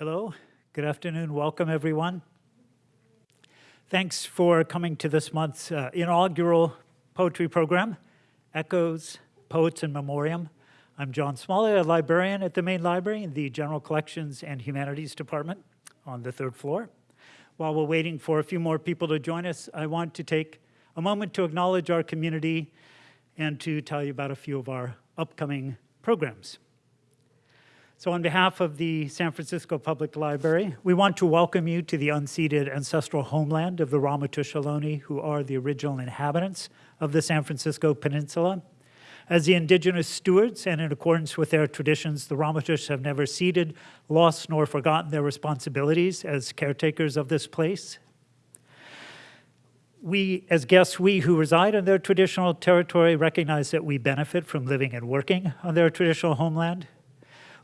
Hello, good afternoon, welcome everyone. Thanks for coming to this month's uh, inaugural poetry program, Echoes, Poets in Memoriam. I'm John Smalley, a librarian at the main library in the General Collections and Humanities Department on the third floor. While we're waiting for a few more people to join us, I want to take a moment to acknowledge our community and to tell you about a few of our upcoming programs. So on behalf of the San Francisco Public Library, we want to welcome you to the unceded ancestral homeland of the Ramaytush Ohlone, who are the original inhabitants of the San Francisco Peninsula. As the indigenous stewards and in accordance with their traditions, the Ramaytush have never ceded, lost, nor forgotten their responsibilities as caretakers of this place. We, as guests, we who reside in their traditional territory recognize that we benefit from living and working on their traditional homeland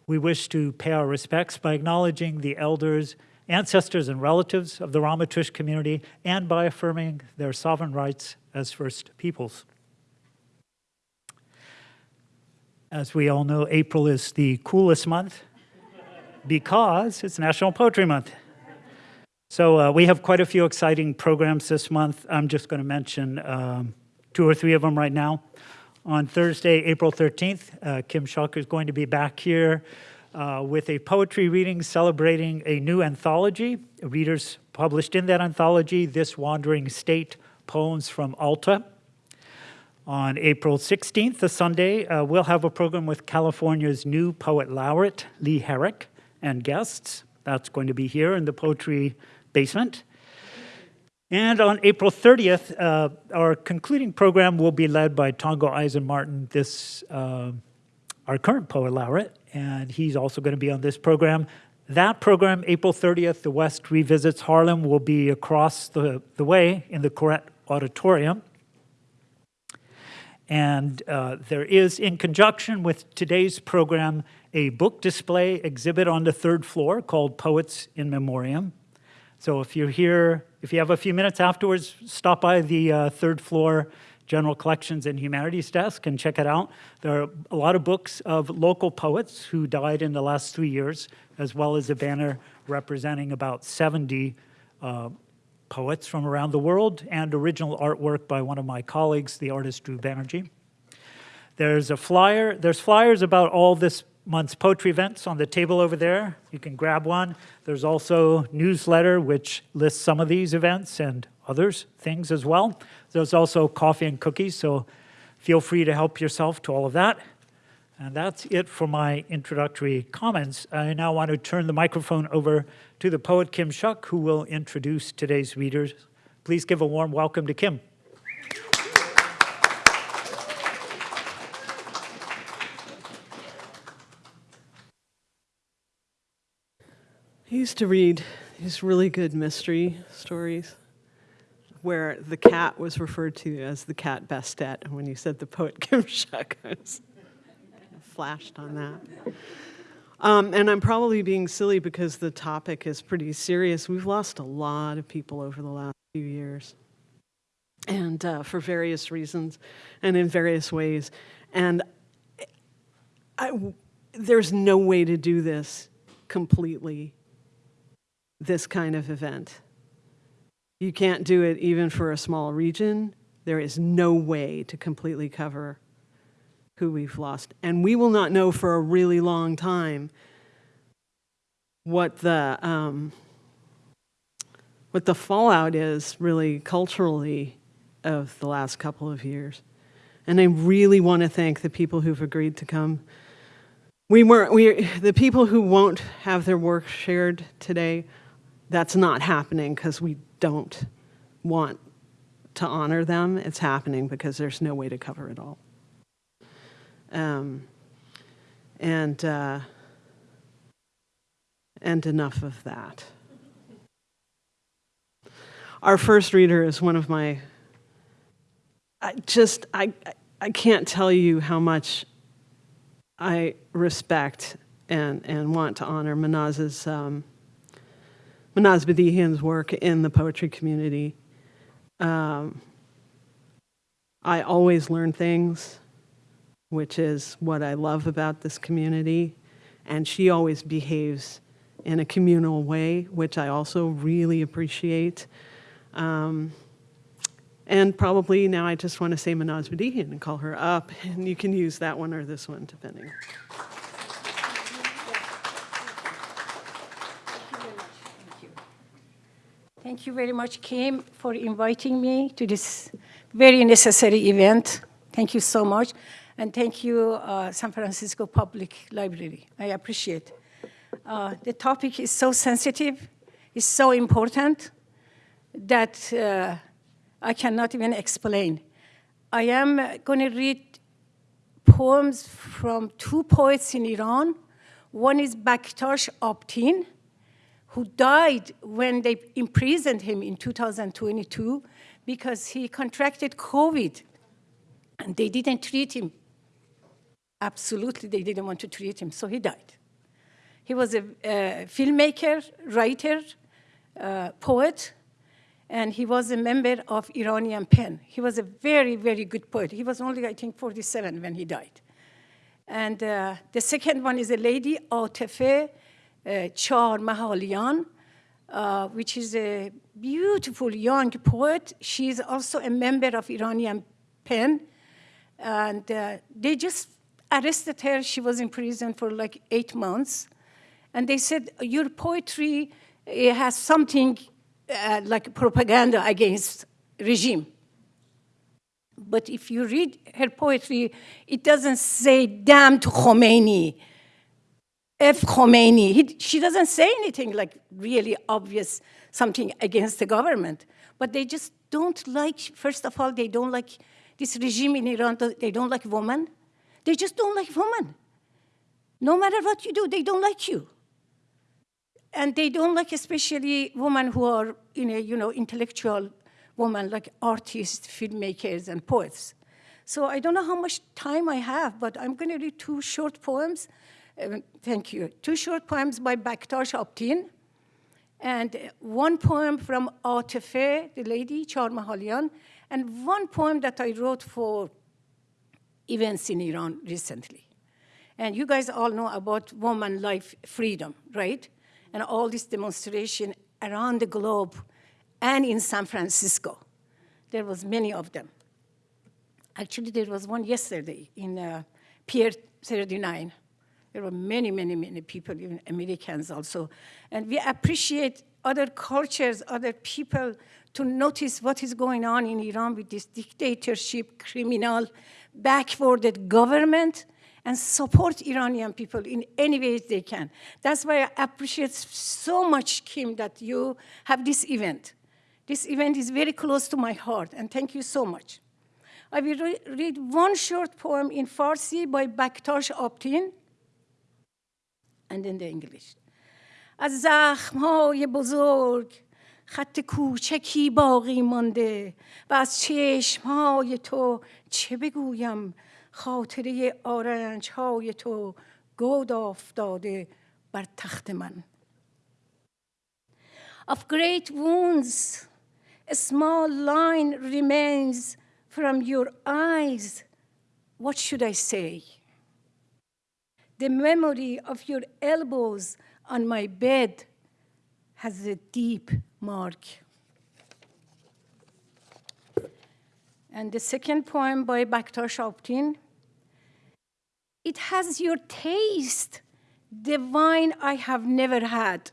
we wish to pay our respects by acknowledging the elders, ancestors, and relatives of the Ramaytush community and by affirming their sovereign rights as First Peoples. As we all know, April is the coolest month because it's National Poetry Month. So uh, we have quite a few exciting programs this month. I'm just going to mention um, two or three of them right now. On Thursday, April 13th, uh, Kim Shuck is going to be back here uh, with a poetry reading celebrating a new anthology. Readers published in that anthology, This Wandering State, Poems from Alta. On April 16th, the Sunday, uh, we'll have a program with California's new poet laureate, Lee Herrick, and guests. That's going to be here in the Poetry Basement. And on April 30th, uh, our concluding program will be led by Tongo Eisen-Martin, this, uh, our current poet laureate, and he's also going to be on this program. That program, April 30th, the West Revisits Harlem, will be across the, the way in the Koret Auditorium. And uh, there is, in conjunction with today's program, a book display exhibit on the third floor called Poets in Memoriam. So if you're here, if you have a few minutes afterwards, stop by the uh, third floor General Collections and Humanities desk and check it out. There are a lot of books of local poets who died in the last three years, as well as a banner representing about 70 uh, poets from around the world and original artwork by one of my colleagues, the artist Drew Banerjee. There's a flyer, there's flyers about all this month's poetry events on the table over there. You can grab one. There's also newsletter, which lists some of these events and others, things as well. There's also coffee and cookies, so feel free to help yourself to all of that. And that's it for my introductory comments. I now want to turn the microphone over to the poet Kim Shuck, who will introduce today's readers. Please give a warm welcome to Kim. I used to read these really good mystery stories where the cat was referred to as the cat Bastet. And when you said the poet Kim I was flashed on that. Um, and I'm probably being silly because the topic is pretty serious. We've lost a lot of people over the last few years. And uh, for various reasons and in various ways. And I, there's no way to do this completely this kind of event. You can't do it even for a small region. There is no way to completely cover who we've lost. And we will not know for a really long time what the, um, what the fallout is really culturally of the last couple of years. And I really want to thank the people who've agreed to come. We were, we, the people who won't have their work shared today that's not happening because we don't want to honor them. It's happening because there's no way to cover it all. Um, and, uh, and enough of that. Our first reader is one of my, I just, I, I can't tell you how much I respect and, and want to honor Manaz's um, Manaz Badihian's work in the poetry community. Um, I always learn things, which is what I love about this community, and she always behaves in a communal way, which I also really appreciate. Um, and probably now I just want to say Manaz Badihian and call her up, and you can use that one or this one, depending. Thank you very much, Kim, for inviting me to this very necessary event. Thank you so much. And thank you, uh, San Francisco Public Library. I appreciate. Uh, the topic is so sensitive, it's so important that uh, I cannot even explain. I am going to read poems from two poets in Iran. One is Bakhtash Abtin, who died when they imprisoned him in 2022 because he contracted COVID and they didn't treat him. Absolutely, they didn't want to treat him, so he died. He was a, a filmmaker, writer, uh, poet, and he was a member of Iranian Pen. He was a very, very good poet. He was only, I think, 47 when he died. And uh, the second one is a lady, Atefe Char Mahalian, uh, which is a beautiful young poet. She is also a member of Iranian Pen. And uh, they just arrested her. She was in prison for like eight months. And they said, your poetry it has something uh, like propaganda against regime. But if you read her poetry, it doesn't say, damn to Khomeini, F. Khomeini. He, she doesn't say anything like really obvious, something against the government. But they just don't like, first of all, they don't like this regime in Iran, they don't like women. They just don't like women. No matter what you do, they don't like you. And they don't like especially women who are in a, you know, intellectual women like artists, filmmakers, and poets. So I don't know how much time I have, but I'm going to read two short poems. Uh, thank you. Two short poems by Bakhtash Abtin, and one poem from Atefe, the lady, Char Mahalian, and one poem that I wrote for events in Iran recently. And you guys all know about woman life freedom, right? And all this demonstration around the globe and in San Francisco. There was many of them. Actually, there was one yesterday in uh, Pier 39. There were many, many, many people, even Americans also. And we appreciate other cultures, other people to notice what is going on in Iran with this dictatorship, criminal, backwarded government, and support Iranian people in any ways they can. That's why I appreciate so much, Kim, that you have this event. This event is very close to my heart, and thank you so much. I will re read one short poem in Farsi by Bakhtash Abtin, and then the English. از زخمهای بزرگ خط کوچکی باقی مانده و از چشمهای تو چه بگویم خاطره آرنج های تو گود افتاده بر تخت من Of great wounds, a small line remains from your eyes. What should I say? The memory of your elbows on my bed has a deep mark. And the second poem by Bakhtash Abtin, it has your taste, the wine I have never had.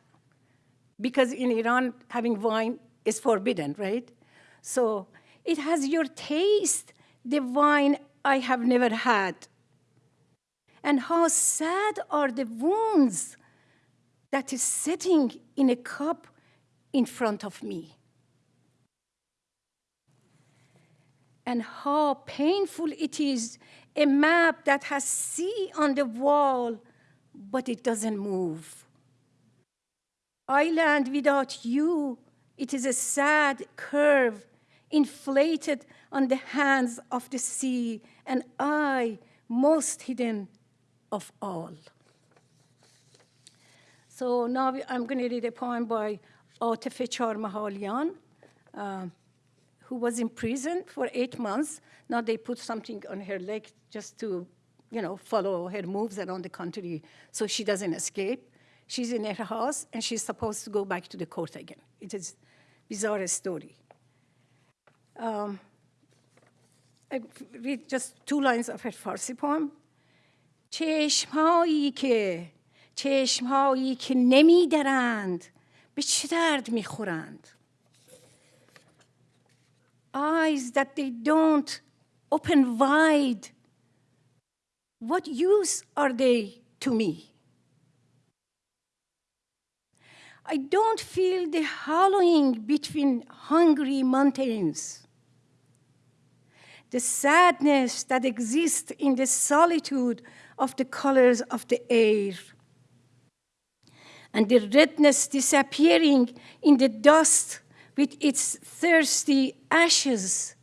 Because in Iran, having wine is forbidden, right? So it has your taste, the wine I have never had. And how sad are the wounds that is sitting in a cup in front of me. And how painful it is, a map that has sea on the wall, but it doesn't move. Island without you, it is a sad curve inflated on the hands of the sea, and I, most hidden of all. So now I'm going to read a poem by Atefe Char uh, who was in prison for eight months. Now they put something on her leg just to, you know, follow her moves around the country so she doesn't escape. She's in her house, and she's supposed to go back to the court again. It is a bizarre story. Um, I read just two lines of her Farsi poem. چشمهایی که چشمهایی که نمیدرند به چه درد میخورند eyes that they don't open wide what use are they to me I don't feel the hollowing between hungry mountains the sadness that exists in the solitude of the colors of the air, and the redness disappearing in the dust with its thirsty ashes.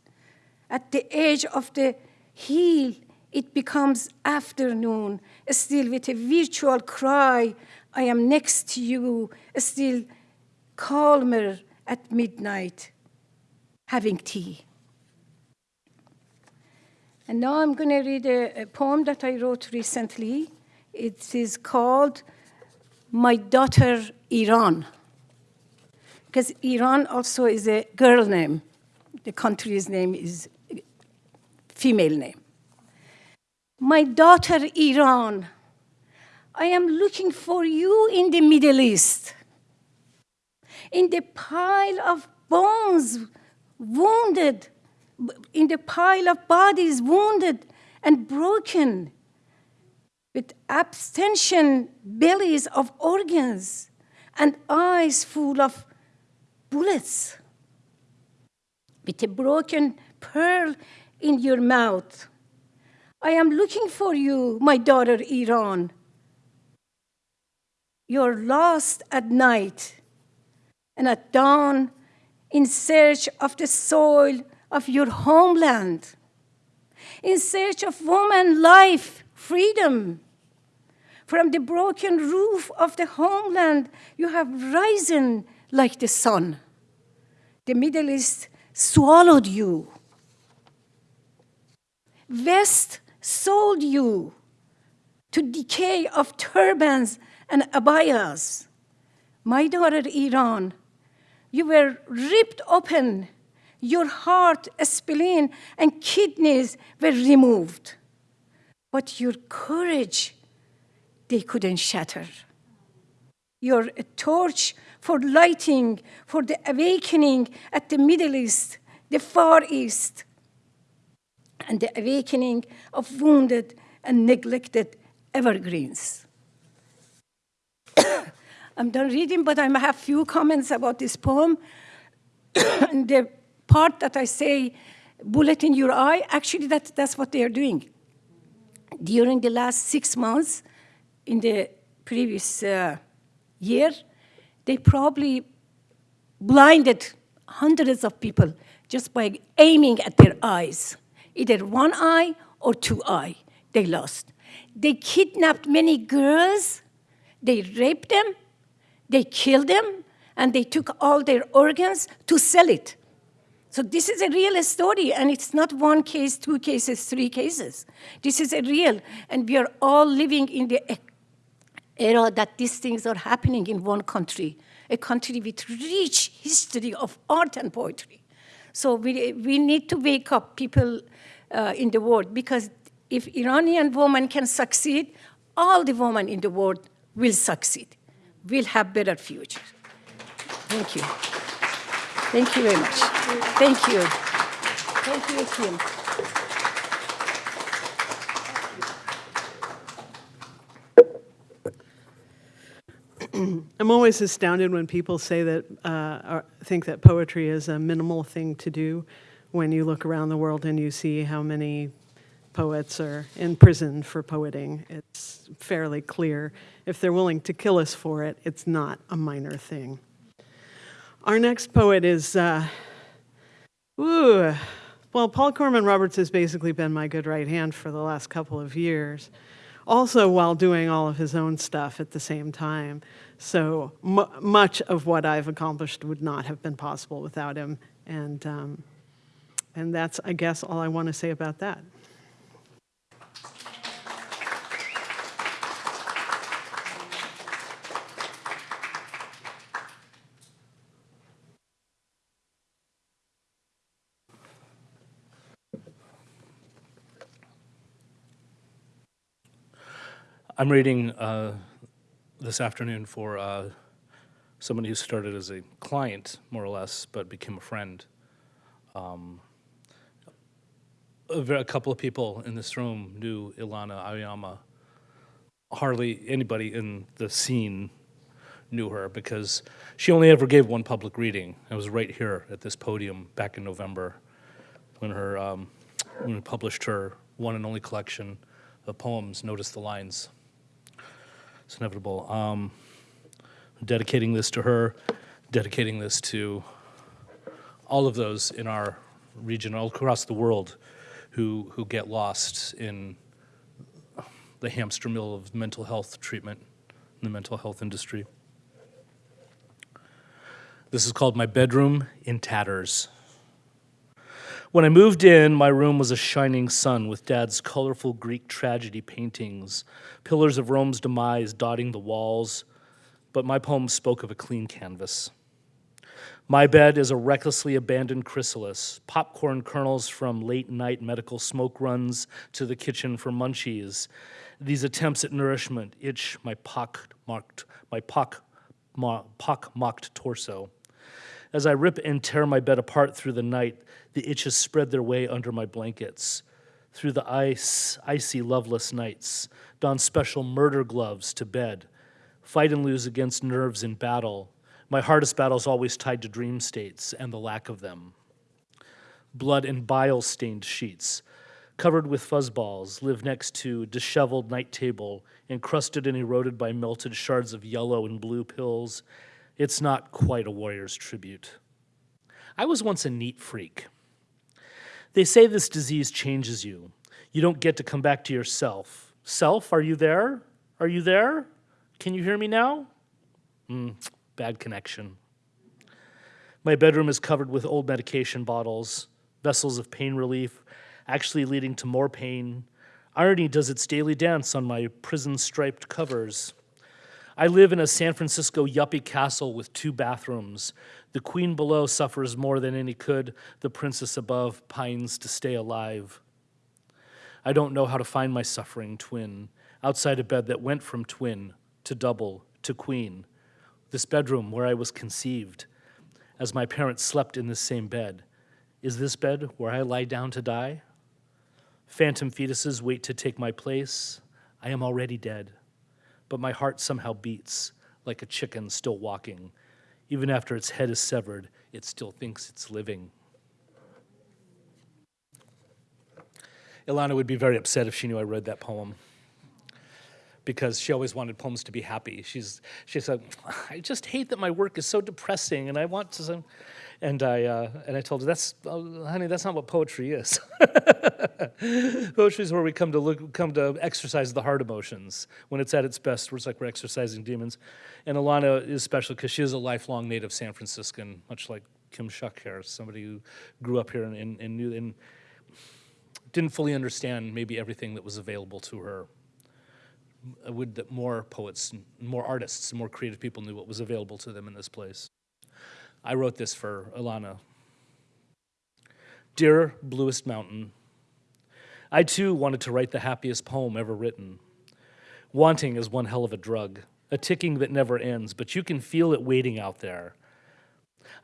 At the edge of the hill, it becomes afternoon, still with a virtual cry, I am next to you, still calmer at midnight, having tea. And now I'm going to read a, a, poem that I wrote recently. It is called My Daughter Iran. Because Iran also is a girl name. The country's name is female name. My daughter Iran, I am looking for you in the Middle East. In the pile of bones, wounded in the pile of bodies wounded and broken, with abstention bellies of organs and eyes full of bullets, with a broken pearl in your mouth. I am looking for you, my daughter Iran. You're lost at night and at dawn in search of the soil of your homeland, in search of woman life, freedom. From the broken roof of the homeland, you have risen like the sun. The Middle East swallowed you. West sold you to decay of turbans and abayas. My daughter Iran, you were ripped open your heart, spleen, and kidneys were removed. But your courage, they couldn't shatter. You're a torch for lighting, for the awakening at the Middle East, the Far East, and the awakening of wounded and neglected evergreens. I'm done reading, but I have few comments about this poem. the part that I say, bullet in your eye, actually that, that's what they are doing. During the last six months, in the previous uh, year, they probably blinded hundreds of people just by aiming at their eyes. Either one eye or two eye, they lost. They kidnapped many girls, they raped them, they killed them, and they took all their organs to sell it. So this is a real story, and it's not one case, two cases, three cases. This is a real, and we are all living in the era that these things are happening in one country, a country with rich history of art and poetry. So we, we need to wake up people uh, in the world, because if Iranian women can succeed, all the women in the world will succeed, will have better future. Thank you. Thank you very much. Thank you. Thank you, Kim. I'm always astounded when people say that, uh, or think that poetry is a minimal thing to do when you look around the world and you see how many poets are in prison for poeting. It's fairly clear. If they're willing to kill us for it, it's not a minor thing. Our next poet is, uh, ooh, well, Paul Corman Roberts has basically been my good right hand for the last couple of years, also while doing all of his own stuff at the same time. So much of what I've accomplished would not have been possible without him. And, um, and that's, I guess, all I want to say about that. I'm reading uh, this afternoon for uh, somebody who started as a client, more or less, but became a friend. Um, a, couple of people in this room knew Ilana Aoyama. Hardly anybody in the scene knew her because she only ever gave one public reading. It was right here at this podium back in November when her um, when we published her one and only collection of poems. Notice the lines. It's inevitable. Um, dedicating this to her, dedicating this to all of those in our region, all across the world, who who get lost in the hamster mill of mental health treatment in the mental health industry. This is called My Bedroom in Tatters. When I moved in, my room was a shining sun with Dad's colorful Greek tragedy paintings, pillars of Rome's demise dotting the walls, but my poem spoke of a clean canvas. My bed is a recklessly abandoned chrysalis, popcorn kernels from late night medical smoke runs to the kitchen for munchies. These attempts at nourishment itch my pock-marked, my pock, pock-mocked torso. As I rip and tear my bed apart through the night, the itches spread their way under my blankets. Through the ice, icy, loveless nights, don special murder gloves to bed. Fight and lose against nerves in battle. My hardest battle is always tied to dream states and the lack of them. Blood and bile stained sheets, covered with fuzzballs, live next to disheveled night table, encrusted and eroded by melted shards of yellow and blue pills. It's not quite a warrior's tribute. I was once a neat freak. They say this disease changes you. You don't get to come back to yourself. Self, are you there? Are you there? Can you hear me now? Mm, bad connection. My bedroom is covered with old medication bottles, vessels of pain relief, actually leading to more pain. Irony does its daily dance on my prison striped covers. I live in a San Francisco yuppie castle with two bathrooms. The queen below suffers more than any could. The princess above pines to stay alive. I don't know how to find my suffering twin outside a bed that went from twin to double to queen. This bedroom where I was conceived, as my parents slept in this same bed. Is this bed where I lie down to die? Phantom fetuses wait to take my place. I am already dead but my heart somehow beats like a chicken still walking. Even after its head is severed, it still thinks it's living. Ilana would be very upset if she knew I read that poem because she always wanted poems to be happy. She's, she said, I just hate that my work is so depressing and I want to, and I, uh, and I told her, that's, oh, honey, that's not what poetry is. poetry is where we come to look, come to exercise the heart emotions. When it's at its best, it's like we're exercising demons. And Alana is special because she is a lifelong native San Franciscan, much like Kim Shuck here, somebody who grew up here and, and, and knew, and didn't fully understand maybe everything that was available to her I would that more poets, and more artists, and more creative people knew what was available to them in this place. I wrote this for Alana. Dear Bluest Mountain, I too wanted to write the happiest poem ever written. Wanting is one hell of a drug, a ticking that never ends, but you can feel it waiting out there.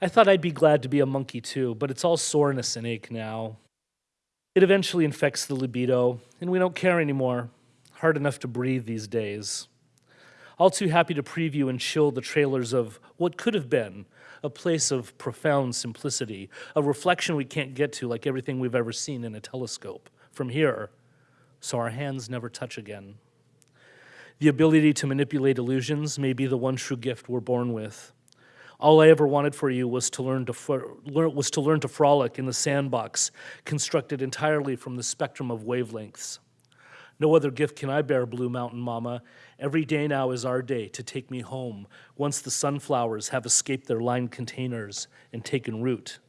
I thought I'd be glad to be a monkey too, but it's all soreness and ache now. It eventually infects the libido, and we don't care anymore hard enough to breathe these days. All too happy to preview and chill the trailers of what could have been a place of profound simplicity, a reflection we can't get to like everything we've ever seen in a telescope from here, so our hands never touch again. The ability to manipulate illusions may be the one true gift we're born with. All I ever wanted for you was to learn to was to learn to frolic in the sandbox, constructed entirely from the spectrum of wavelengths. No other gift can I bear, Blue Mountain Mama. Every day now is our day to take me home, once the sunflowers have escaped their lined containers and taken root.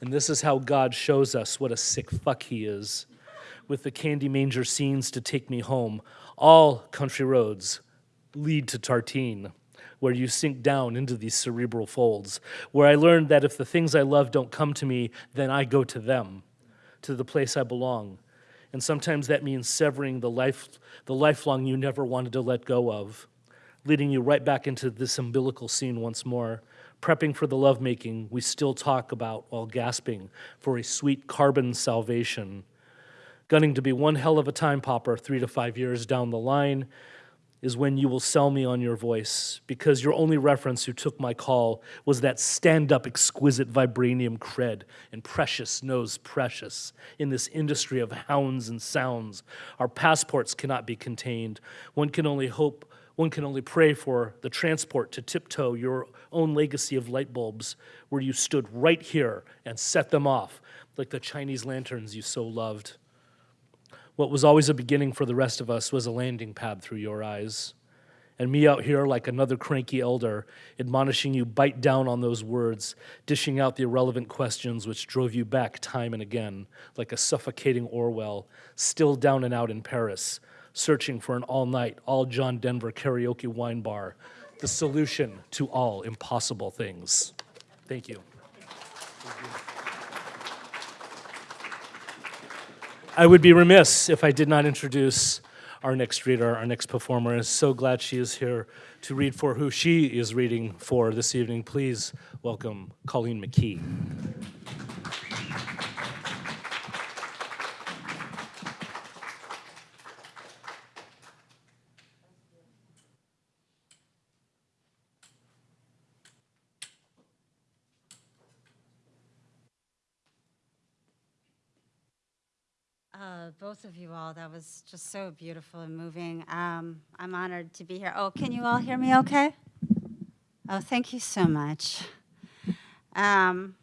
And this is how God shows us what a sick fuck he is. With the candy manger scenes to take me home, all country roads lead to Tartine, where you sink down into these cerebral folds, where I learned that if the things I love don't come to me, then I go to them, to the place I belong And sometimes that means severing the, life, the lifelong you never wanted to let go of, leading you right back into this umbilical scene once more, prepping for the lovemaking we still talk about while gasping for a sweet carbon salvation. Gunning to be one hell of a time popper three to five years down the line is when you will sell me on your voice because your only reference who took my call was that stand-up exquisite vibranium cred and precious knows precious. In this industry of hounds and sounds our passports cannot be contained. One can only hope one can only pray for the transport to tiptoe your own legacy of light bulbs where you stood right here and set them off like the chinese lanterns you so loved what was always a beginning for the rest of us was a landing pad through your eyes. And me out here like another cranky elder, admonishing you bite down on those words, dishing out the irrelevant questions which drove you back time and again, like a suffocating Orwell, still down and out in Paris, searching for an all night, all John Denver karaoke wine bar, the solution to all impossible things. Thank you. I would be remiss if I did not introduce our next reader, our next performer. I'm so glad she is here to read for who she is reading for this evening. Please welcome Colleen McKee. Uh, both of you all, that was just so beautiful and moving. Um, I'm honored to be here. Oh, can you all hear me okay? Oh, thank you so much. Um,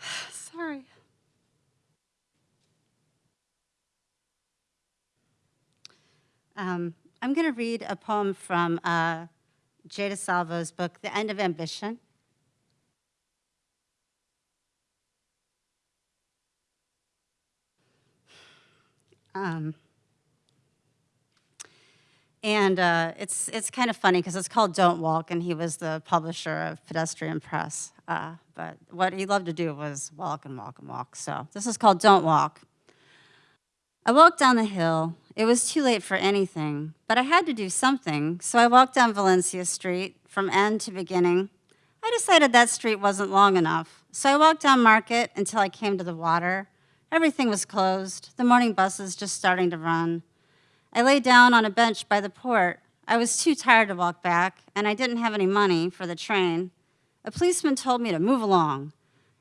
sorry. Um, I'm going to read a poem from uh, Jada Salvo's book, The End of Ambition. Um, and uh, it's, it's kind of funny because it's called Don't Walk, and he was the publisher of Pedestrian Press. Uh, but what he loved to do was walk and walk and walk. So this is called Don't Walk. I walked down the hill. It was too late for anything, but I had to do something, so I walked down Valencia Street from end to beginning. I decided that street wasn't long enough, so I walked down Market until I came to the water. Everything was closed, the morning buses just starting to run. I lay down on a bench by the port. I was too tired to walk back, and I didn't have any money for the train. A policeman told me to move along.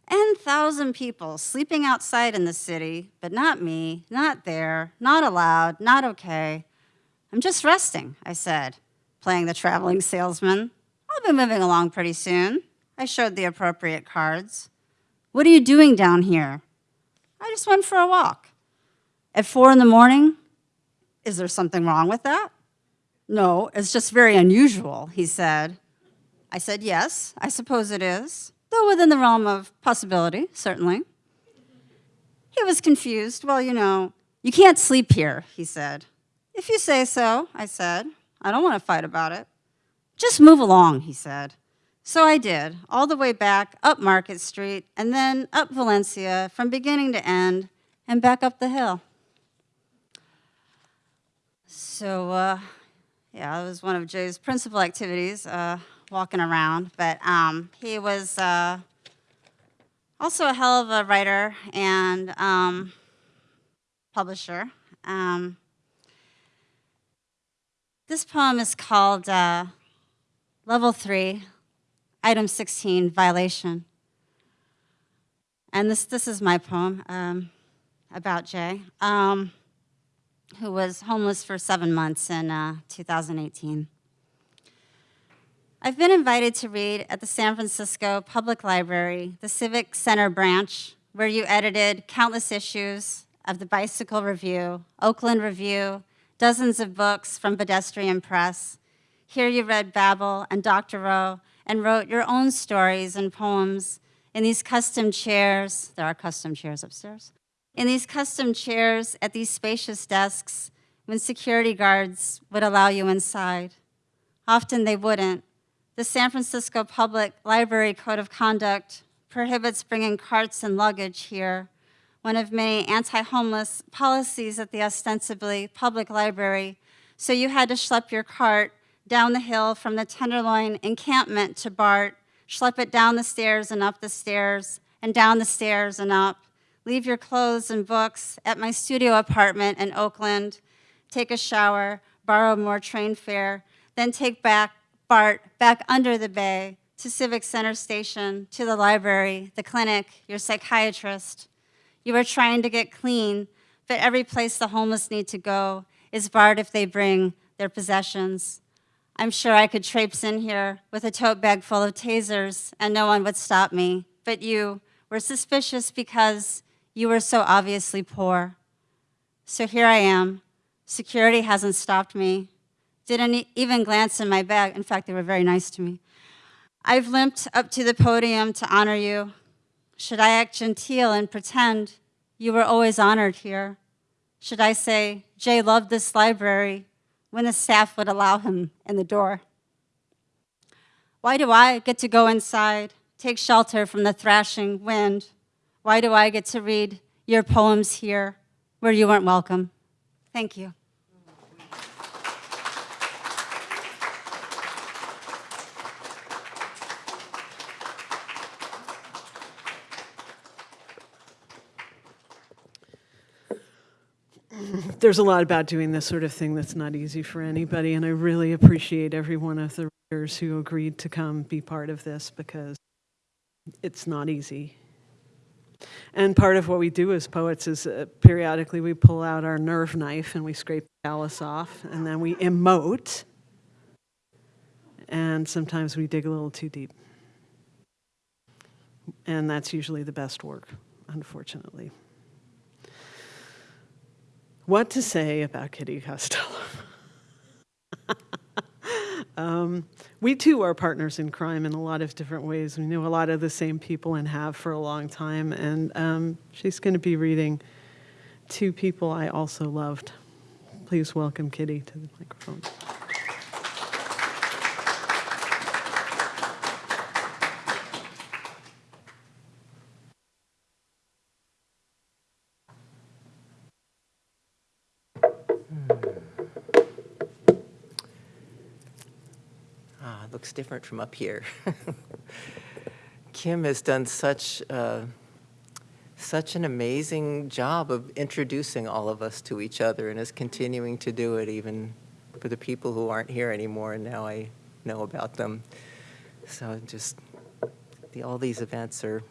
N thousand people sleeping outside in the city, but not me, not there, not allowed, not okay. I'm just resting, I said, playing the traveling salesman. I'll be moving along pretty soon. I showed the appropriate cards. What are you doing down here? I just went for a walk. At four in the morning? Is there something wrong with that? No, it's just very unusual, he said. I said, yes, I suppose it is though within the realm of possibility, certainly. He was confused. Well, you know, you can't sleep here, he said. If you say so, I said. I don't want to fight about it. Just move along, he said. So I did, all the way back up Market Street, and then up Valencia from beginning to end, and back up the hill. So, uh, yeah, it was one of Jay's principal activities. Uh, walking around, but um, he was uh, also a hell of a writer and um, publisher. Um, this poem is called uh, Level 3, Item 16, Violation. And this, this is my poem um, about Jay, um, who was homeless for seven months in uh, 2018. I've been invited to read at the San Francisco Public Library, the Civic Center branch, where you edited countless issues of the Bicycle Review, Oakland Review, dozens of books from Pedestrian Press. Here you read Babel and Doctorow and wrote your own stories and poems in these custom chairs. There are custom chairs upstairs. In these custom chairs at these spacious desks when security guards would allow you inside. Often they wouldn't. The San Francisco Public Library Code of Conduct prohibits bringing carts and luggage here, one of many anti-homeless policies at the ostensibly public library, so you had to schlep your cart down the hill from the Tenderloin encampment to BART, schlep it down the stairs and up the stairs, and down the stairs and up, leave your clothes and books at my studio apartment in Oakland, take a shower, borrow more train fare, then take back BART back under the bay to Civic Center Station, to the library, the clinic, your psychiatrist. You are trying to get clean, but every place the homeless need to go is barred if they bring their possessions. I'm sure I could traipse in here with a tote bag full of tasers and no one would stop me, but you were suspicious because you were so obviously poor. So here I am. Security hasn't stopped me. Didn't even glance in my bag. In fact, they were very nice to me. I've limped up to the podium to honor you. Should I act genteel and pretend you were always honored here? Should I say, Jay loved this library when the staff would allow him in the door? Why do I get to go inside, take shelter from the thrashing wind? Why do I get to read your poems here where you weren't welcome? Thank you. There's a lot about doing this sort of thing that's not easy for anybody, and I really appreciate every one of the readers who agreed to come be part of this because it's not easy. And part of what we do as poets is uh, periodically we pull out our nerve knife and we scrape the callus off, and then we emote, and sometimes we dig a little too deep. And that's usually the best work, unfortunately. What to say about Kitty Costello? um, we too are partners in crime in a lot of different ways. We know a lot of the same people and have for a long time. And um, she's going to be reading two people I also loved. Please welcome Kitty to the microphone. Looks different from up here. Kim has done such, uh, such an amazing job of introducing all of us to each other and is continuing to do it even for the people who aren't here anymore, and now I know about them. So just, the, all these events are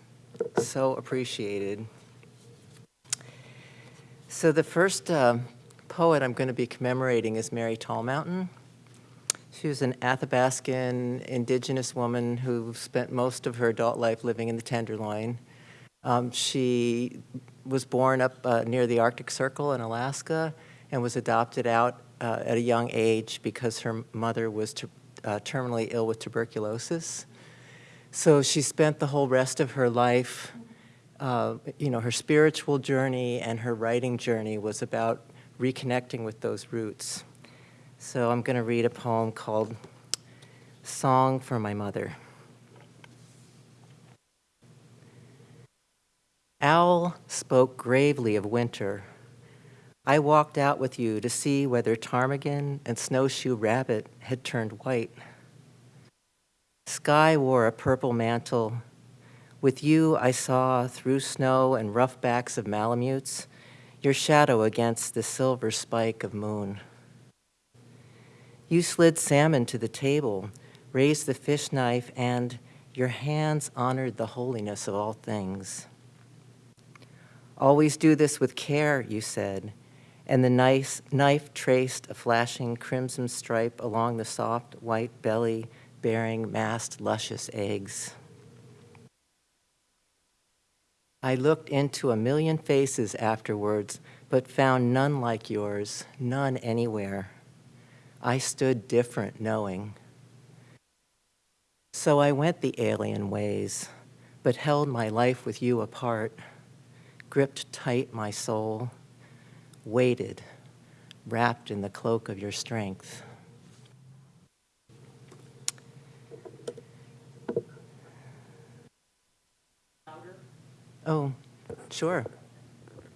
so appreciated. So the first uh, poet I'm going to be commemorating is Mary Tallmountain. She was an Athabascan indigenous woman who spent most of her adult life living in the Tenderloin. Um, she was born up uh, near the Arctic Circle in Alaska and was adopted out uh, at a young age because her mother was ter- uh, terminally ill with tuberculosis. So she spent the whole rest of her life, uh, you know, her spiritual journey and her writing journey was about reconnecting with those roots. So I'm going to read a poem called Song for My Mother. Owl spoke gravely of winter. I walked out with you to see whether ptarmigan and snowshoe rabbit had turned white. Sky wore a purple mantle. With you, I saw through snow and rough backs of malamutes your shadow against the silver spike of moon. You slid salmon to the table, raised the fish knife, and your hands honored the holiness of all things. Always do this with care, you said, and the nice knife traced a flashing crimson stripe along the soft white belly bearing massed luscious eggs. I looked into a million faces afterwards, but found none like yours, none anywhere. I stood different knowing. So I went the alien ways, but held my life with you apart, gripped tight my soul, waited, wrapped in the cloak of your strength. Oh, sure.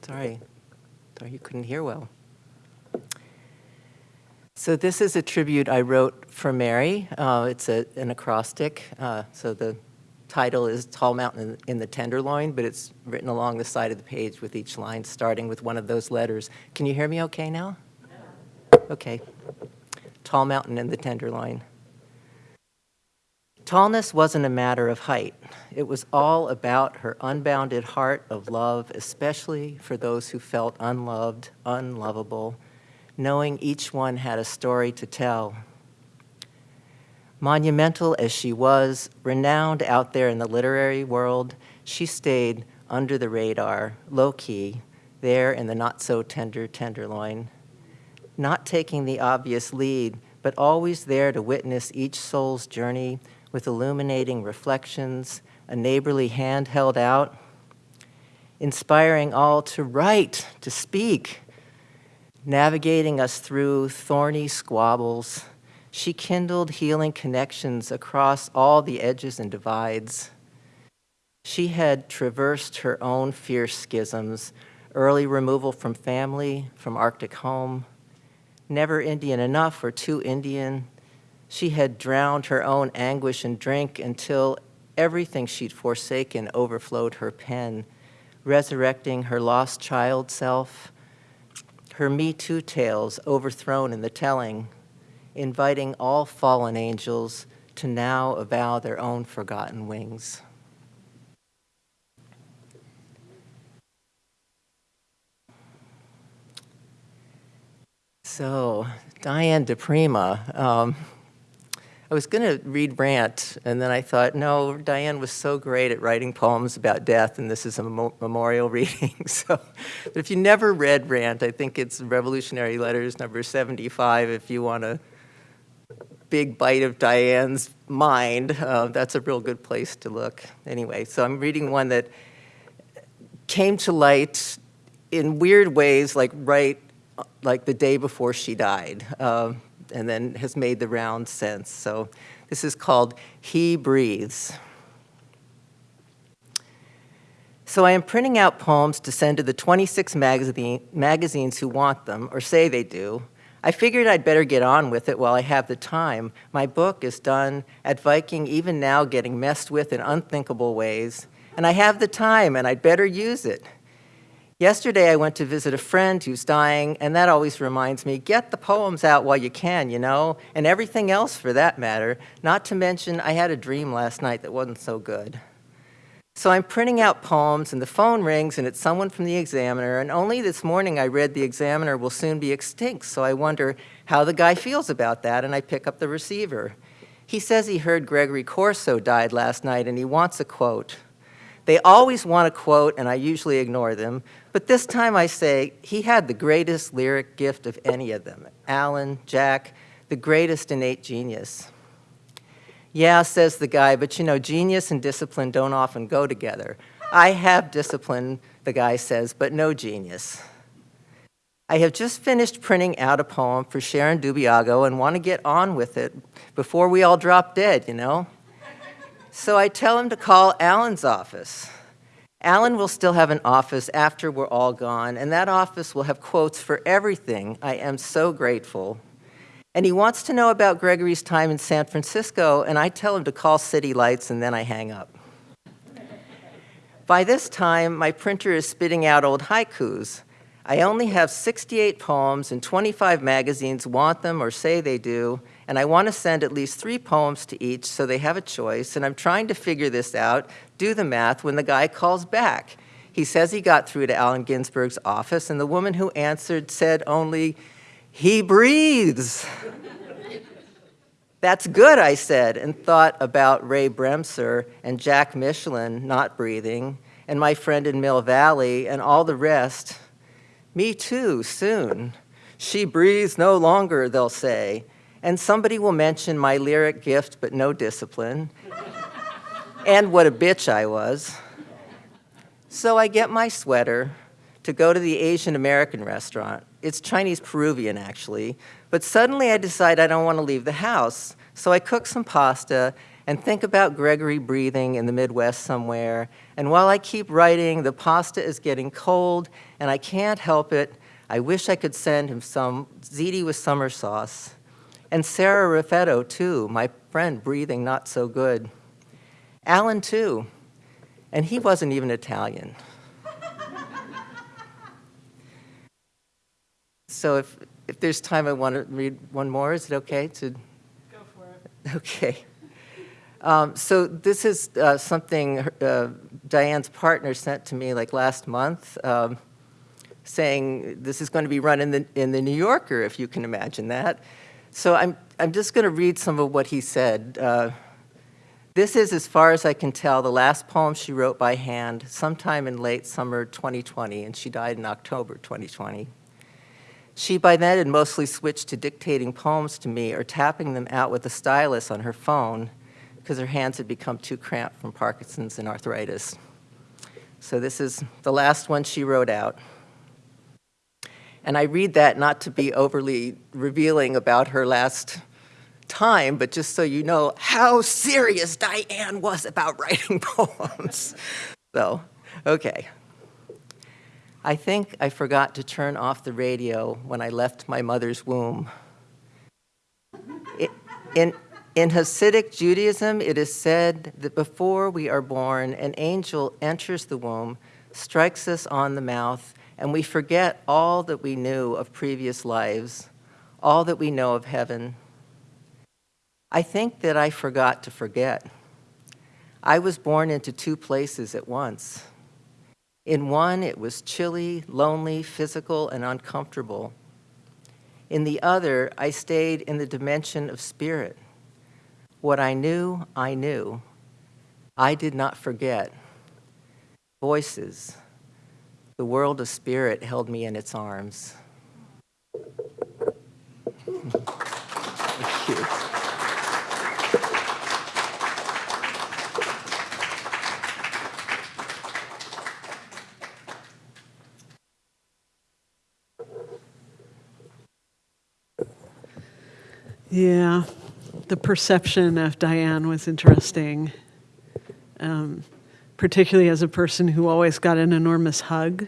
Sorry. Sorry you couldn't hear well. So this is a tribute I wrote for Mary. Uh, it's a, an acrostic. Uh, so the title is TallMountain in, in the Tenderloin, but it's written along the side of the page with each line starting with one of those letters. Can you hear me okay now? Okay. TallMountain in the Tenderloin. Tallness wasn't a matter of height. It was all about her unbounded heart of love, especially for those who felt unloved, unlovable, knowing each one had a story to tell. Monumental as she was, renowned out there in the literary world, she stayed under the radar, low-key, there in the not-so-tender tenderloin, not taking the obvious lead, but always there to witness each soul's journey with illuminating reflections, a neighborly hand held out, inspiring all to write, to speak, navigating us through thorny squabbles. She kindled healing connections across all the edges and divides. She had traversed her own fierce schisms, early removal from family, from Arctic home, never Indian enough or too Indian, she had drowned her own anguish in drink until everything she'd forsaken overflowed her pen, resurrecting her lost child self, her Me Too tales overthrown in the telling, inviting all fallen angels to now avow their own forgotten wings. So, Diane di Prima, um, I was going to read Rant, and then I thought, no, Diane was so great at writing poems about death, and this is a memo memorial reading. so, but if you never read Rant, I think it's Revolutionary Letters number 75. If you want a big bite of Diane's mind, uh, that's a real good place to look. Anyway, so I'm reading one that came to light in weird ways, like right, like the day before she died. Uh, and then has made the round since. So this is called He Breathes. So I am printing out poems to send to the 26 magazine, magazines who want them, or say they do. I figured I'd better get on with it while I have the time. My book is done at Viking, even now getting messed with in unthinkable ways, and I have the time, and I'd better use it. Yesterday, I went to visit a friend who's dying, and that always reminds me, get the poems out while you can, you know, and everything else for that matter. Not to mention, I had a dream last night that wasn't so good. So I'm printing out poems, and the phone rings, and it's someone from the Examiner, and only this morning I read the Examiner will soon be extinct, so I wonder how the guy feels about that, and I pick up the receiver. He says he heard Gregory Corso died last night, and he wants a quote. They always want a quote, and I usually ignore them. But this time I say, he had the greatest lyric gift of any of them. Allen, Jack, the greatest innate genius. Yeah, says the guy, but you know, genius and discipline don't often go together. I have discipline, the guy says, but no genius. I have just finished printing out a poem for Sharon Doubiago and want to get on with it before we all drop dead, you know? So I tell him to call Allen's office. Allen will still have an office after we're all gone, and that office will have quotes for everything. I am so grateful. And he wants to know about Gregory's time in San Francisco, and I tell him to call City Lights, and then I hang up. By this time, my printer is spitting out old haikus. I only have 68 poems, and 25 magazines want them or say they do, and I want to send at least three poems to each so they have a choice, and I'm trying to figure this out, do the math, when the guy calls back. He says he got through to Allen Ginsberg's office, and the woman who answered said only, he breathes. That's good, I said, and thought about Ray Bremser and Jack Micheline not breathing, and my friend in Mill Valley, and all the rest. Me too, soon. She breathes no longer, they'll say, and somebody will mention my lyric gift but no discipline, and what a bitch I was. So I get my sweater to go to the Asian American restaurant. It's Chinese Peruvian, actually, but suddenly I decide I don't want to leave the house. So I cook some pasta and think about Gregory breathing in the Midwest somewhere. And while I keep writing, the pasta is getting cold, and I can't help it. I wish I could send him some ziti with summer sauce. And Sarah Raffetto, too, my friend breathing not so good. Allen, too. And he wasn't even Italian. so if, if there's time, I want to read one more. Is it okay to? Go for it. Okay. Um, so this is uh, something uh, Diane's partner sent to me like last month, um, saying this is going to be run in the, in the New Yorker, if you can imagine that. So I'm, I'm just going to read some of what he said. Uh, this is, as far as I can tell, the last poem she wrote by hand sometime in late summer 2020, and she died in October 2020. She by then had mostly switched to dictating poems to me or tapping them out with a stylus on her phone because her hands had become too cramped from Parkinson's and arthritis. So this is the last one she wrote out. And I read that not to be overly revealing about her last time, but just so you know how serious Diane was about writing poems. So, okay. I think I forgot to turn off the radio when I left my mother's womb. In, in Hasidic Judaism, it is said that before we are born, an angel enters the womb, strikes us on the mouth, and we forget all that we knew of previous lives, all that we know of heaven. I think that I forgot to forget. I was born into two places at once. In one, it was chilly, lonely, physical, and uncomfortable. In the other, I stayed in the dimension of spirit. What I knew, I knew. I did not forget. Voices. The world of spirit held me in its arms. Thank you. Yeah, the perception of Diane was interesting, um, particularly as a person who always got an enormous hug.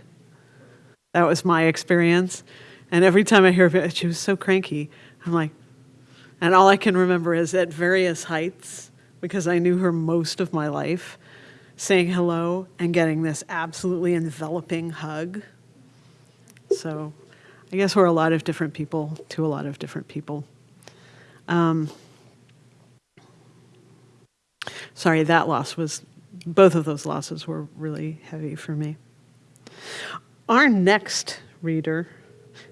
That was my experience. And every time I hear it, she was so cranky. I'm like, and all I can remember is at various heights, because I knew her most of my life, saying hello and getting this absolutely enveloping hug. So I guess we're a lot of different people to a lot of different people. Um, sorry, that loss was, both of those losses were really heavy for me. Our next reader,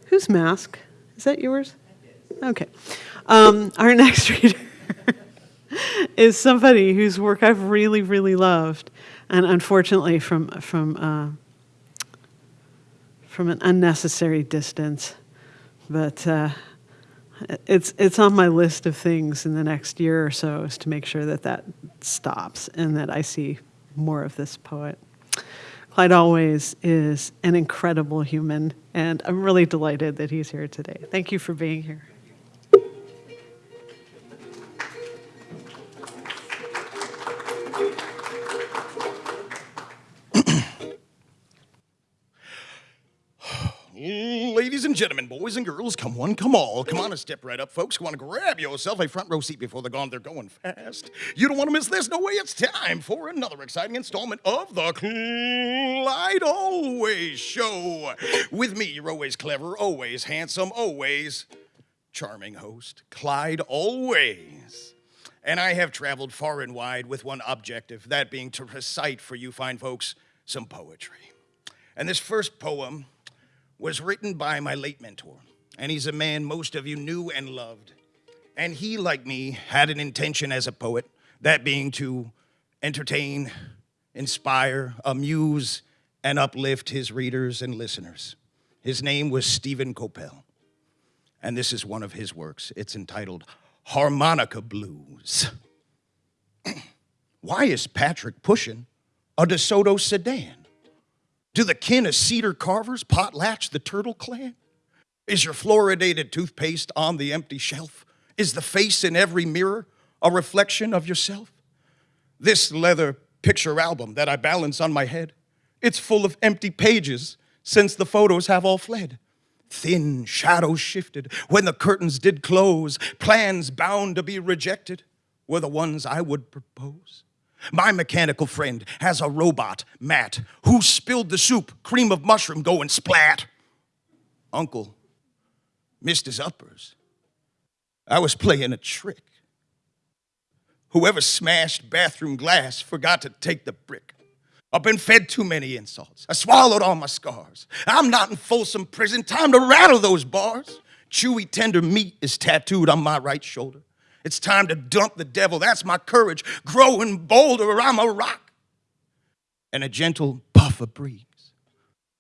whose mask? Is that yours? Okay. Um, our next reader is somebody whose work I've really, really loved, and unfortunately from from uh, from an unnecessary distance, but. Uh, it's it's on my list of things in the next year or so is to make sure that that stops and that I see more of this poet. Clyde Always is an incredible human, and I'm really delighted that he's here today. Thank you for being here. Ladies and gentlemen, boys and girls, come one, come all. Come on and step right up, folks. Come on, grab yourself a front row seat before they're gone. They're going fast. You don't want to miss this. No way. It's time for another exciting installment of the Clyde Always Show. With me, you're always clever, always handsome, always charming host, Clyde Always. And I have traveled far and wide with one objective, that being to recite for you fine folks some poetry. And this first poem was written by my late mentor, and he's a man most of you knew and loved. And he, like me, had an intention as a poet, that being to entertain, inspire, amuse, and uplift his readers and listeners. His name was Stephen Kopel, and this is one of his works. It's entitled Harmonica Blues. Why is Patrick pushing a DeSoto sedan? Do the kin of cedar carvers potlatch the turtle clan? Is your fluoridated toothpaste on the empty shelf? Is the face in every mirror a reflection of yourself? This leather picture album that I balance on my head, it's full of empty pages since the photos have all fled. Thin shadows shifted when the curtains did close. Plans bound to be rejected were the ones I would propose. My mechanical friend has a robot, Matt, who spilled the soup, cream of mushroom going splat. Uncle missed his uppers. I was playing a trick. Whoever smashed bathroom glass forgot to take the brick. I've been fed too many insults. I swallowed all my scars. I'm not in Folsom Prison. Time to rattle those bars. Chewy, tender meat is tattooed on my right shoulder. It's time to dump the devil. That's my courage. Growing bolder, I'm a rock. And a gentle puff of breeze.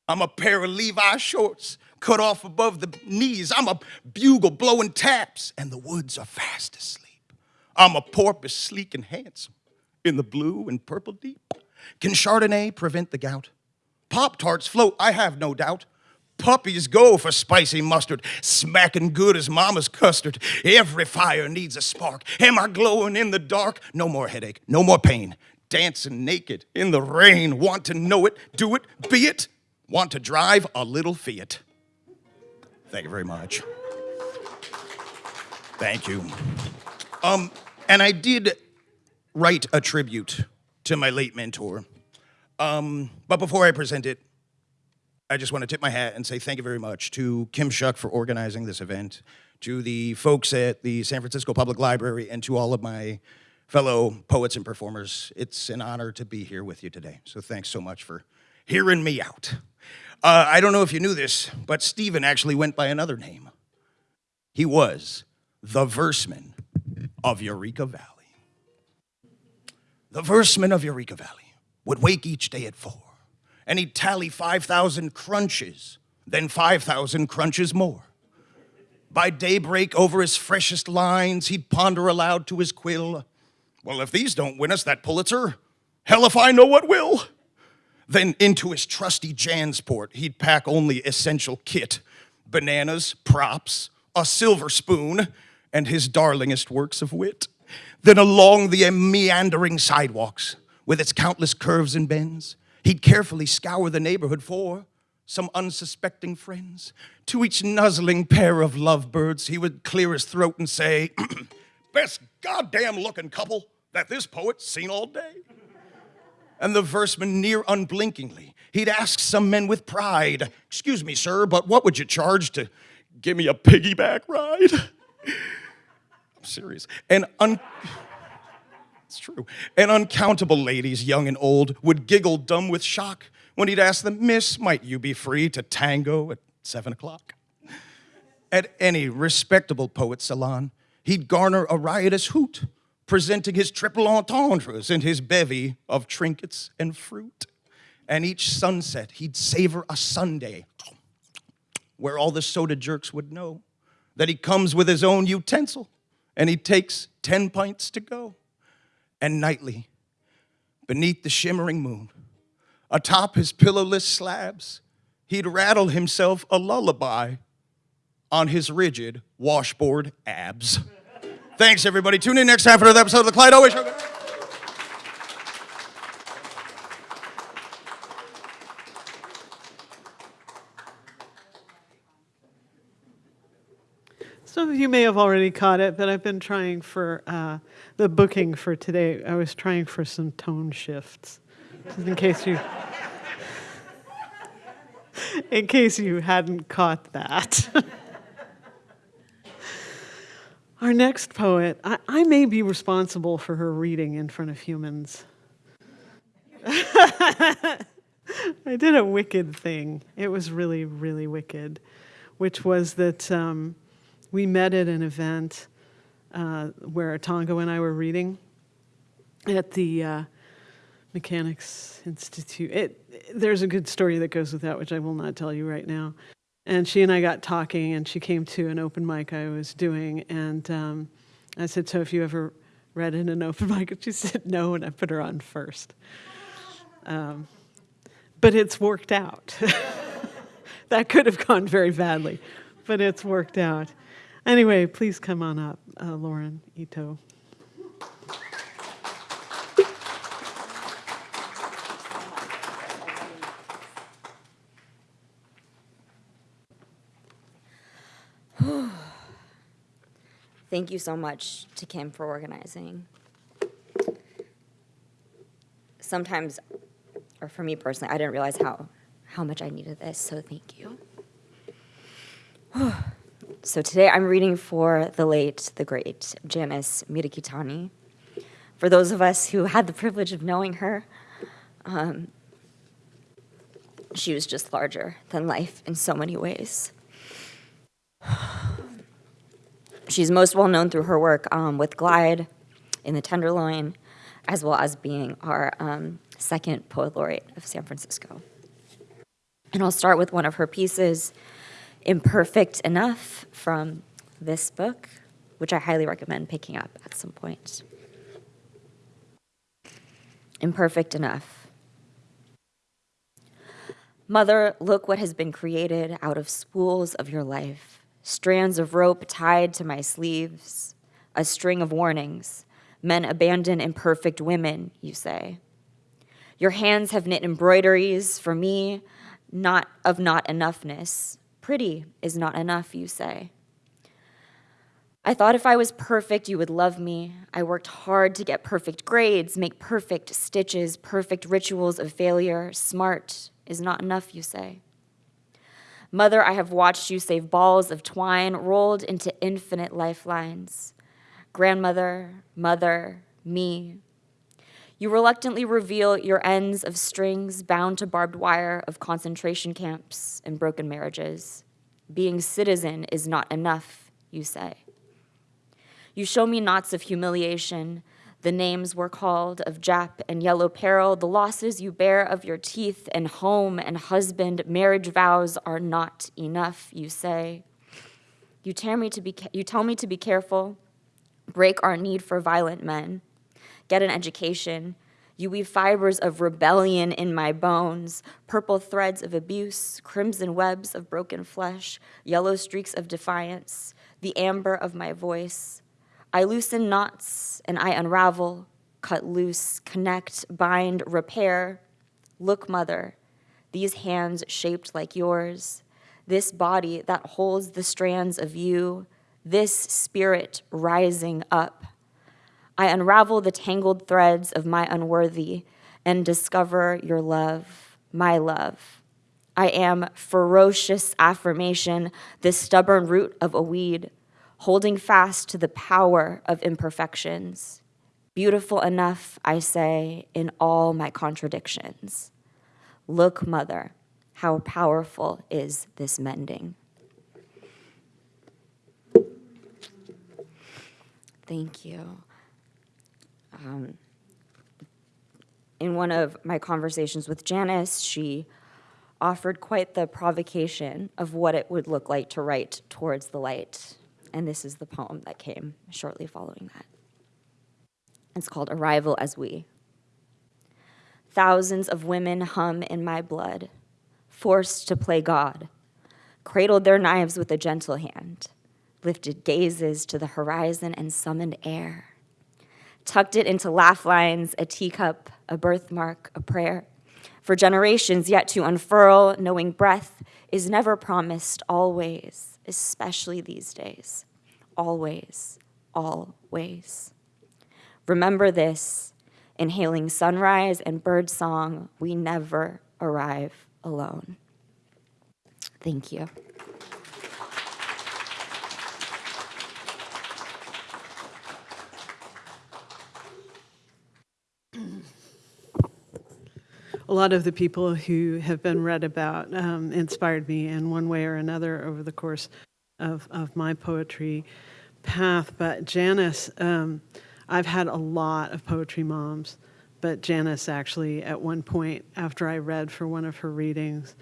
I'm a pair of Levi shorts cut off above the knees. I'm a bugle blowing taps, and the woods are fast asleep. I'm a porpoise sleek and handsome in the blue and purple deep. Can Chardonnay prevent the gout? Pop Tarts float, I have no doubt. Puppies go for spicy mustard, smacking good as mama's custard. Every fire needs a spark. Am I glowing in the dark? No more headache, no more pain. Dancing naked in the rain. Want to know it, do it, be it. Want to drive a little Fiat. Thank you very much. Thank you. Um, and I did write a tribute to my late mentor. Um, but before I present it, I just want to tip my hat and say thank you very much to Kim Shuck for organizing this event, to the folks at the San Francisco Public Library, and to all of my fellow poets and performers. It's an honor to be here with you today. So thanks so much for hearing me out. Uh, I don't know if you knew this, but Stephen actually went by another name. He was the verseman of Eureka Valley. The verseman of Eureka Valley would wake each day at four, and he'd tally 5,000 crunches, then 5,000 crunches more. By daybreak, over his freshest lines, he'd ponder aloud to his quill, Well, if these don't win us that Pulitzer, hell if I know what will. Then into his trusty Jansport, he'd pack only essential kit bananas, props, a silver spoon, and his darlingest works of wit. Then along the meandering sidewalks, with its countless curves and bends, he'd carefully scour the neighborhood for some unsuspecting friends. To each nuzzling pair of lovebirds, he would clear his throat and say, Best goddamn looking couple that this poet's seen all day. And the verseman near unblinkingly, he'd ask some men with pride, Excuse me, sir, but what would you charge to give me a piggyback ride? I'm serious. And un- it's true. And uncountable ladies, young and old, would giggle dumb with shock when he'd ask them, Miss, might you be free to tango at seven o'clock? At any respectable poet salon, he'd garner a riotous hoot, presenting his triple entendres and his bevy of trinkets and fruit. And each sunset, he'd savor a Sunday where all the soda jerks would know that he comes with his own utensil and he takes 10 pints to go. And nightly, beneath the shimmering moon, atop his pillowless slabs, he'd rattle himself a lullaby on his rigid washboard abs. Thanks, everybody. Tune in next time for another episode of The Clyde Always Show. Some of you may have already caught it, but I've been trying for uh, the booking for today. I was trying for some tone shifts, just in case you, in case you hadn't caught that. Our next poet, I, I may be responsible for her reading in front of humans. I did a wicked thing. It was really, really wicked, which was that. Um, we met at an event uh, where Tongo and I were reading at the uh, Mechanics Institute. It, there's a good story that goes with that, which I will not tell you right now. And she and I got talking, and she came to an open mic I was doing, and um, I said, "So, have you ever read in an open mic?" And she said, "No," and I put her on first. Um, but it's worked out. that could have gone very badly, but it's worked out. Anyway, please come on up, uh, Lauren Ito. Thank you so much to Kim for organizing. Sometimes, or for me personally, I didn't realize how, how much I needed this, so thank you. so today I'm reading for the late, the great Janice Mirikitani. For those of us who had the privilege of knowing her, um, she was just larger than life in so many ways. She's most well known through her work um, with Glide in the Tenderloin, as well as being our um, second poet laureate of San Francisco. And I'll start with one of her pieces, Imperfect Enough, from this book, which I highly recommend picking up at some point. Imperfect Enough. Mother, look what has been created out of spools of your life strands of rope tied to my sleeves, a string of warnings. Men abandon imperfect women, you say. Your hands have knit embroideries for me, not of not enoughness. Pretty is not enough, you say. I thought if I was perfect, you would love me. I worked hard to get perfect grades, make perfect stitches, perfect rituals of failure. Smart is not enough, you say. Mother, I have watched you save balls of twine rolled into infinite lifelines. Grandmother, mother, me. You reluctantly reveal your ends of strings bound to barbed wire of concentration camps and broken marriages. Being citizen is not enough, you say. You show me knots of humiliation, the names were called of Jap and Yellow Peril, the losses you bear of your teeth and home and husband, marriage vows are not enough, you say. You tell me to be, you tell me to be careful, break our need for violent men, get an education. You weave fibers of rebellion in my bones, purple threads of abuse, crimson webs of broken flesh, yellow streaks of defiance, the amber of my voice. I loosen knots and I unravel, cut loose, connect, bind, repair. Look, mother, these hands shaped like yours, this body that holds the strands of you, this spirit rising up. I unravel the tangled threads of my unworthy and discover your love, my love. I am ferocious affirmation, the stubborn root of a weed, holding fast to the power of imperfections. Beautiful enough, I say, in all my contradictions. Look, mother, how powerful is this mending. Thank you. Um, in one of my conversations with Janice, she offered quite the provocation of what it would look like to write towards the light and this is the poem that came shortly following that. It's called Arrival as We. Thousands of women hum in my blood, forced to play God, cradled their knives with a gentle hand, lifted gazes to the horizon and summoned air, tucked it into laugh lines, a teacup, a birthmark, a prayer, for generations yet to unfurl, knowing breath is never promised always especially these days. Always, always. Remember this inhaling sunrise and bird song, we never arrive alone. Thank you. A lot of the people who have been read about um, inspired me in one way or another over the course of, of my poetry path. But Janice, um, I've had a lot of poetry moms, but Janice actually, at one point after I read for one of her readings,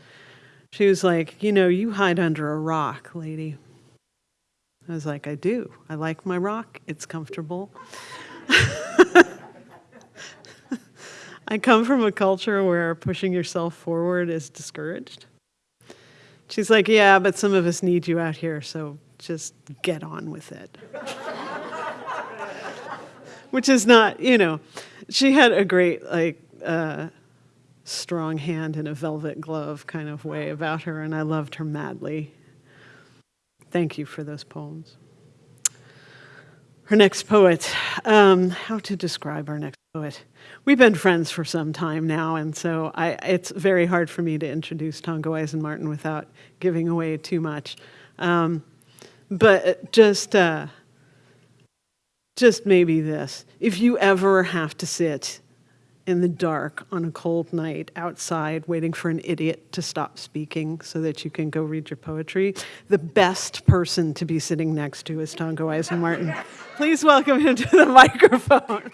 she was like, You know, you hide under a rock, lady. I was like, I do. I like my rock, it's comfortable. I come from a culture where pushing yourself forward is discouraged. She's like, Yeah, but some of us need you out here, so just get on with it. Which is not, you know, she had a great, like, uh, strong hand in a velvet glove kind of way about her, and I loved her madly. Thank you for those poems. Her next poet, um, how to describe our next We've been friends for some time now, and so I, it's very hard for me to introduce Tongo Eisen-Martin without giving away too much. Um, but just, uh, just maybe this: if you ever have to sit in the dark on a cold night outside waiting for an idiot to stop speaking so that you can go read your poetry, the best person to be sitting next to is Tongo Eisen-Martin. Please welcome him to the microphone.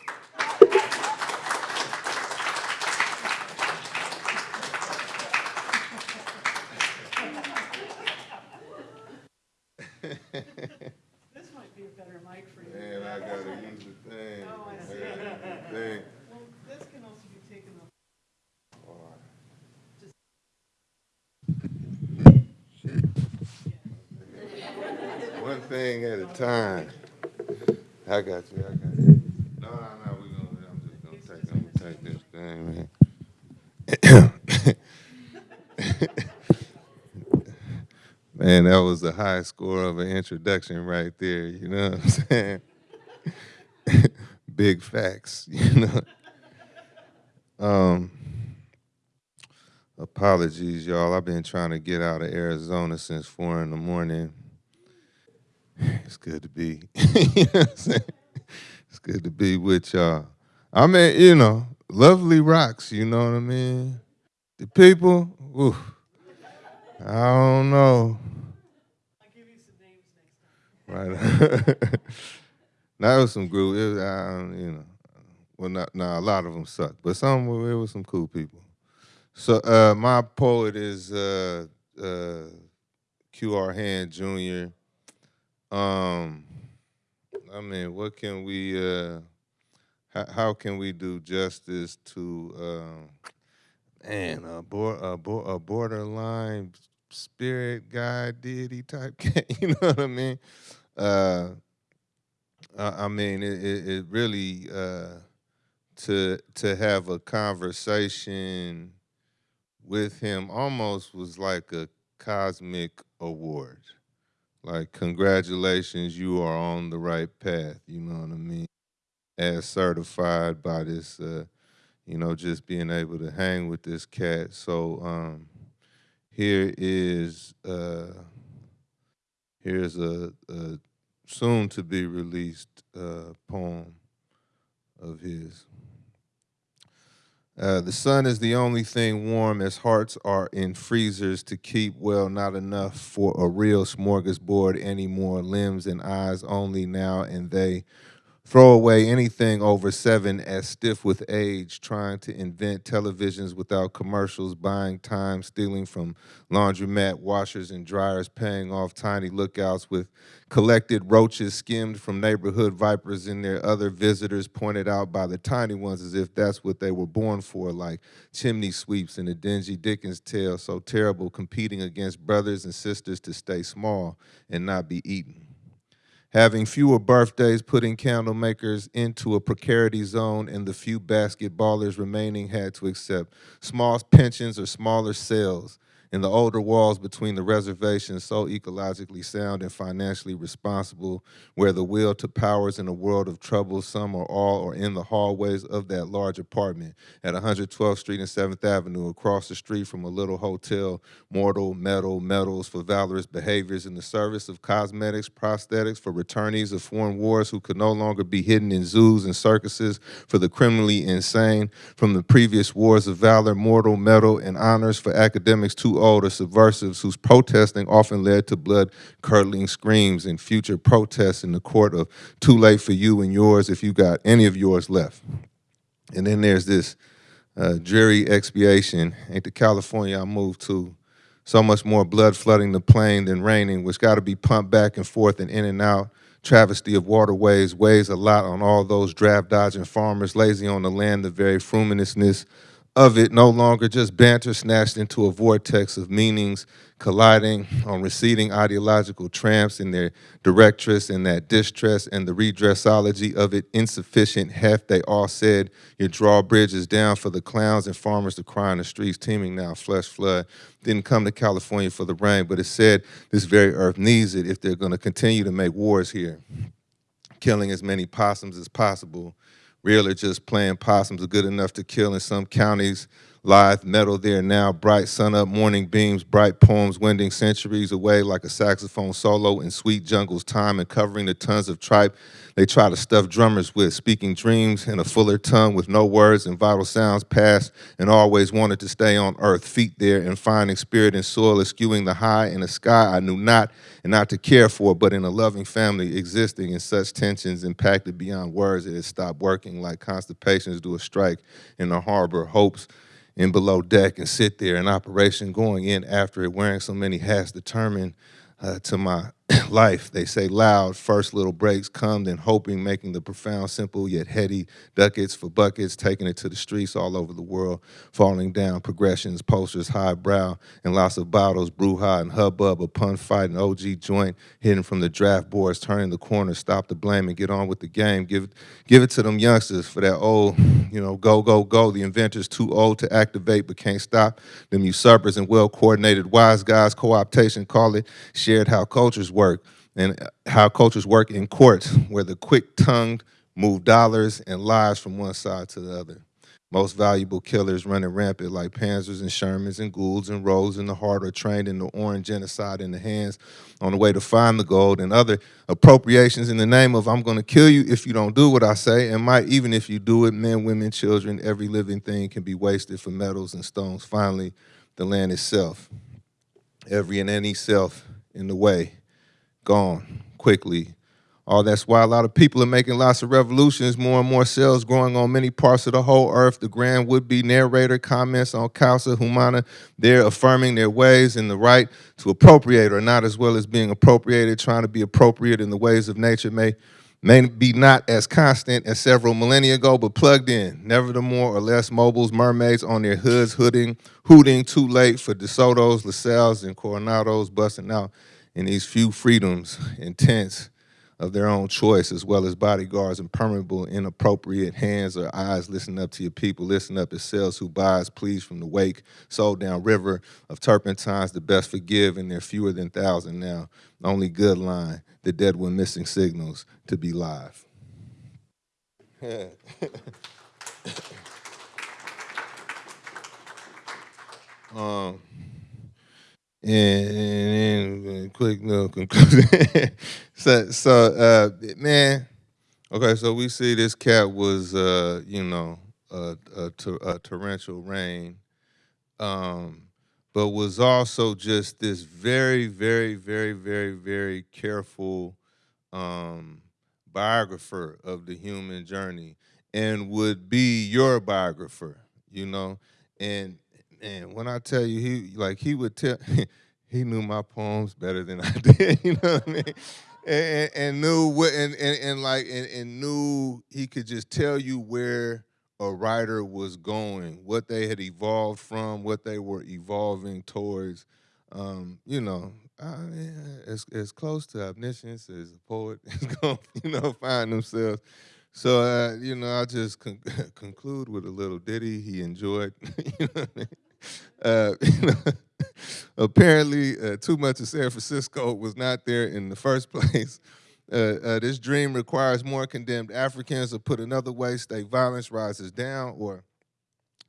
This might be a better mic for you. Man, I gotta use the thing. Oh, I see. I gotta use the thing. Well, this can also be taken off. One thing at a time. I got you, I got you. No, no, no, we gonna, I'm just gonna take, I'm gonna take this thing, man. Man, that was the high score of an introduction right there, you know what I'm saying? Big facts, you know? Um, apologies, y'all. I've been trying to get out of Arizona since four in the morning. It's good to be. you know? It's good to be with y'all. I mean, you know, lovely rocks, you know what I mean? The people, ooh, I don't know. Right. now, it was some group, it was, uh, you know, well, not, nah, a lot of them suck, but some, were- it was some cool people. So, uh, my poet is uh, uh, Q.R. Hand Jr. Um, I mean, what can we, uh, how, how can we do justice to, um, man, a, bor- a, bor- a borderline spirit guide deity type cat, you know what I mean? Uh, I, mean, it, it, it really, uh, to, to have a conversation with him almost was like a cosmic award. Like, congratulations, you are on the right path, you know what I mean? As certified by this, uh, you know, just being able to hang with this cat. So, um, here is, uh, here's a, a soon to be released uh, poem of his. Uh, the sun is the only thing warm as hearts are in freezers to keep well not enough for a real smorgasbord anymore limbs and eyes only now and they throw away anything over seven as stiff with age trying to invent televisions without commercials buying time stealing from laundromat washers and dryers paying off tiny lookouts with collected roaches skimmed from neighborhood vipers and their other visitors pointed out by the tiny ones as if that's what they were born for like chimney sweeps in a dingy dickens tale so terrible competing against brothers and sisters to stay small and not be eaten having fewer birthdays, putting candle makers into a precarity zone, and the few basketballers remaining had to accept small pensions or smaller cells in the older walls between the reservations so ecologically sound and financially responsible, where the will to power is in a world of trouble, some or all are in the hallways of that large apartment at 112th Street and 7th Avenue, across the street from a little hotel, mortal, metal, medals for valorous behaviors in the service of cosmetics, prosthetics for returnees of foreign wars who could no longer be hidden in zoos and circuses for the criminally insane from the previous wars of valor, mortal, metal, and honors for academics too old or subversives whose protesting often led to blood-curdling screams and future protests in the court of too late for you and yours if you got any of yours left. And then there's this uh, dreary expiation. Ain't the California I moved to so much more blood flooding the plain than raining, which got to be pumped back and forth and in and out. Travesty of waterways weighs a lot on all those draft dodging farmers, lazy on the land, the very fruminousness of it no longer just banter snatched into a vortex of meanings colliding on receding ideological tramps in their directress and that distress and the redressology of it insufficient heft. They all said your drawbridge is down for the clowns and farmers to cry in the streets teeming now flesh flood. Didn't come to california for the rain but it said this very earth needs it if they're going to continue to make wars here killing as many possums as possible Real or just playing possums are good enough to kill in some counties. Lithe metal there now, bright sun up, morning beams, bright poems wending centuries away like a saxophone solo in sweet jungle's time and covering the tons of tripe they try to stuff drummers with, speaking dreams in a fuller tongue with no words and vital sounds past and always wanted to stay on earth, feet there and finding spirit and soil eschewing the high in the sky I knew not and not to care for, but in a loving family existing in such tensions impacted beyond words it had stopped working like constipations do a strike in the harbor, hopes in below deck and sit there in operation going in after it wearing so many hats determined uh, to my life. They say loud, first little breaks come, then hoping, making the profound, simple yet heady ducats for buckets, taking it to the streets all over the world, falling down, progressions, posters, high brow, and lots of bottles, brouhaha and hubbub, a pun fight, an OG joint, hidden from the draft boards, turning the corner, stop the blame and get on with the game. Give, give it to them youngsters for that old, you know, go, go, go. The inventors too old to activate but can't stop. Them usurpers and well-coordinated wise guys, co-optation, call it, shared how cultures work and how cultures work in courts where the quick-tongued move dollars and lives from one side to the other. Most valuable killers running rampant like Panzers and Shermans and Goulds and Rose in the heart are trained in the orange genocide in the hands on the way to find the gold and other appropriations in the name of I'm going to kill you if you don't do what I say and might even if you do it, men, women, children, every living thing can be wasted for metals and stones. Finally, the land itself, every and any self in the way gone quickly. All that's why a lot of people are making lots of revolutions, more and more cells growing on many parts of the whole earth. The grand would-be narrator comments on Causa Humana. They're affirming their ways and the right to appropriate or not as well as being appropriated, trying to be appropriate in the ways of nature may, may be not as constant as several millennia ago, but plugged in. Never the more or less mobiles, mermaids on their hoods, hooding, hooting too late for DeSoto's, LaSalle's, and Coronados busting out in these few freedoms and tents of their own choice, as well as bodyguards and permeable, inappropriate hands or eyes. Listen up to your people. Listen up as cells who buys, please, from the wake, sold down river of turpentines, the best forgive, and they're fewer than thousand now. Only good line, the dead one missing signals to be live. um, and, and quick little conclusion. so, so uh, man, okay, so we see this cat was, uh, you know, a, a, a torrential rain, um, but was also just this very, very, very, very, very careful um, biographer of the human journey and would be your biographer, you know, and and when I tell you, he like he would tell, he knew my poems better than I did. You know what I mean? And, and knew what, and, and, and like, and, and knew he could just tell you where a writer was going, what they had evolved from, what they were evolving towards. Um, you know, I mean, as as close to omniscience as a poet is going, you know, find themselves. So, uh, you know, I just con conclude with a little ditty he enjoyed. you know? uh, apparently, uh, too much of San Francisco was not there in the first place. Uh, uh, this dream requires more condemned Africans, or put another way, state violence rises down, or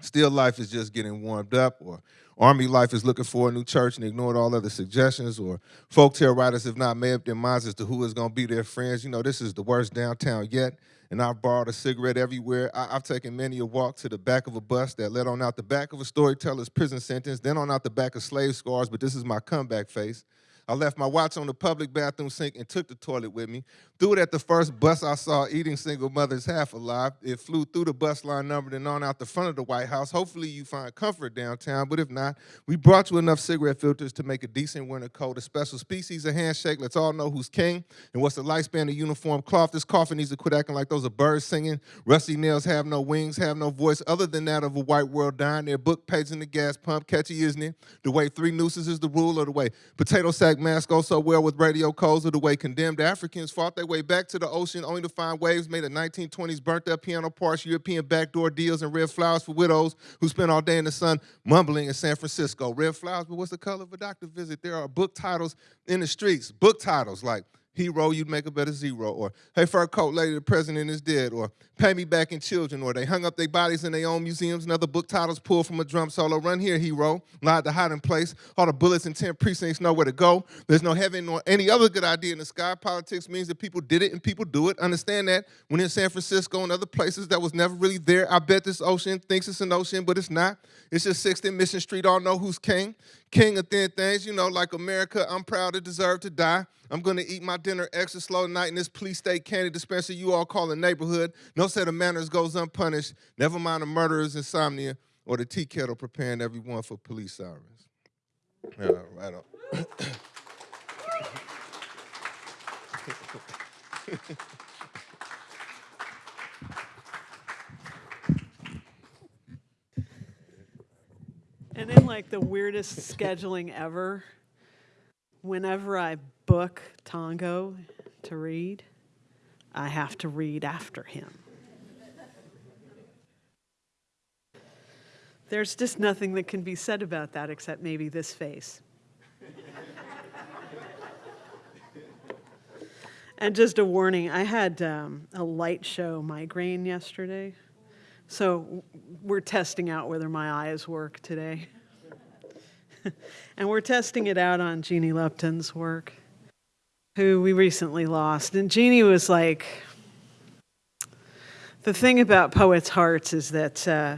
still life is just getting warmed up, or army life is looking for a new church and ignored all other suggestions, or folk folktale writers have not made up their minds as to who is going to be their friends. You know, this is the worst downtown yet and I've borrowed a cigarette everywhere. I, have taken many a walk to the back of a bus that led on out the back of a storyteller's prison sentence, then on out the back of slave scars, but this is my comeback face. I left my watch on the public bathroom sink and took the toilet with me. Threw it at the first bus I saw eating single mothers half alive. It flew through the bus line numbered and on out the front of the White House. Hopefully you find comfort downtown, but if not, we brought you enough cigarette filters to make a decent winter coat. A special species of handshake. Let's all know who's king and what's the lifespan of uniform cloth. This coffin needs to quit acting like those are birds singing. Rusty nails have no wings, have no voice other than that of a white world dying. Their book page in the gas pump. Catchy, isn't it? The way three nooses is the rule, or the way potato sack masks go so well with radio codes, or the way condemned Africans fought their way back to the ocean only to find waves made of 1920s burnt up piano parts, European backdoor deals, and red flowers for widows who spent all day in the sun mumbling in San Francisco. Red flowers, but what's the color of a doctor visit? There are book titles in the streets, book titles like Hero, you'd make a better zero. Or, hey, fur coat lady, the president is dead. Or, pay me back in children. Or, they hung up their bodies in their own museums and other book titles pulled from a drum solo. Run here, hero. Lied to hiding place. All the bullets in 10 precincts know where to go. There's no heaven nor any other good idea in the sky. Politics means that people did it and people do it. Understand that when in San Francisco and other places that was never really there, I bet this ocean thinks it's an ocean, but it's not. It's just 6th and Mission Street. All know who's king. King of thin things, you know, like America, I'm proud to deserve to die. I'm gonna eat my dinner extra slow tonight in this police state candy dispenser you all call a neighborhood. No set of manners goes unpunished. Never mind the murderer's insomnia or the tea kettle preparing everyone for police sirens. Yeah, right on. And in like the weirdest scheduling ever, whenever I book Tongo to read, I have to read after him. There's just nothing that can be said about that except maybe this face. and just a warning I had um, a light show migraine yesterday. So we're testing out whether my eyes work today. and we're testing it out on Jeannie Lupton's work, who we recently lost. And Jeannie was like, the thing about poets' hearts is that uh,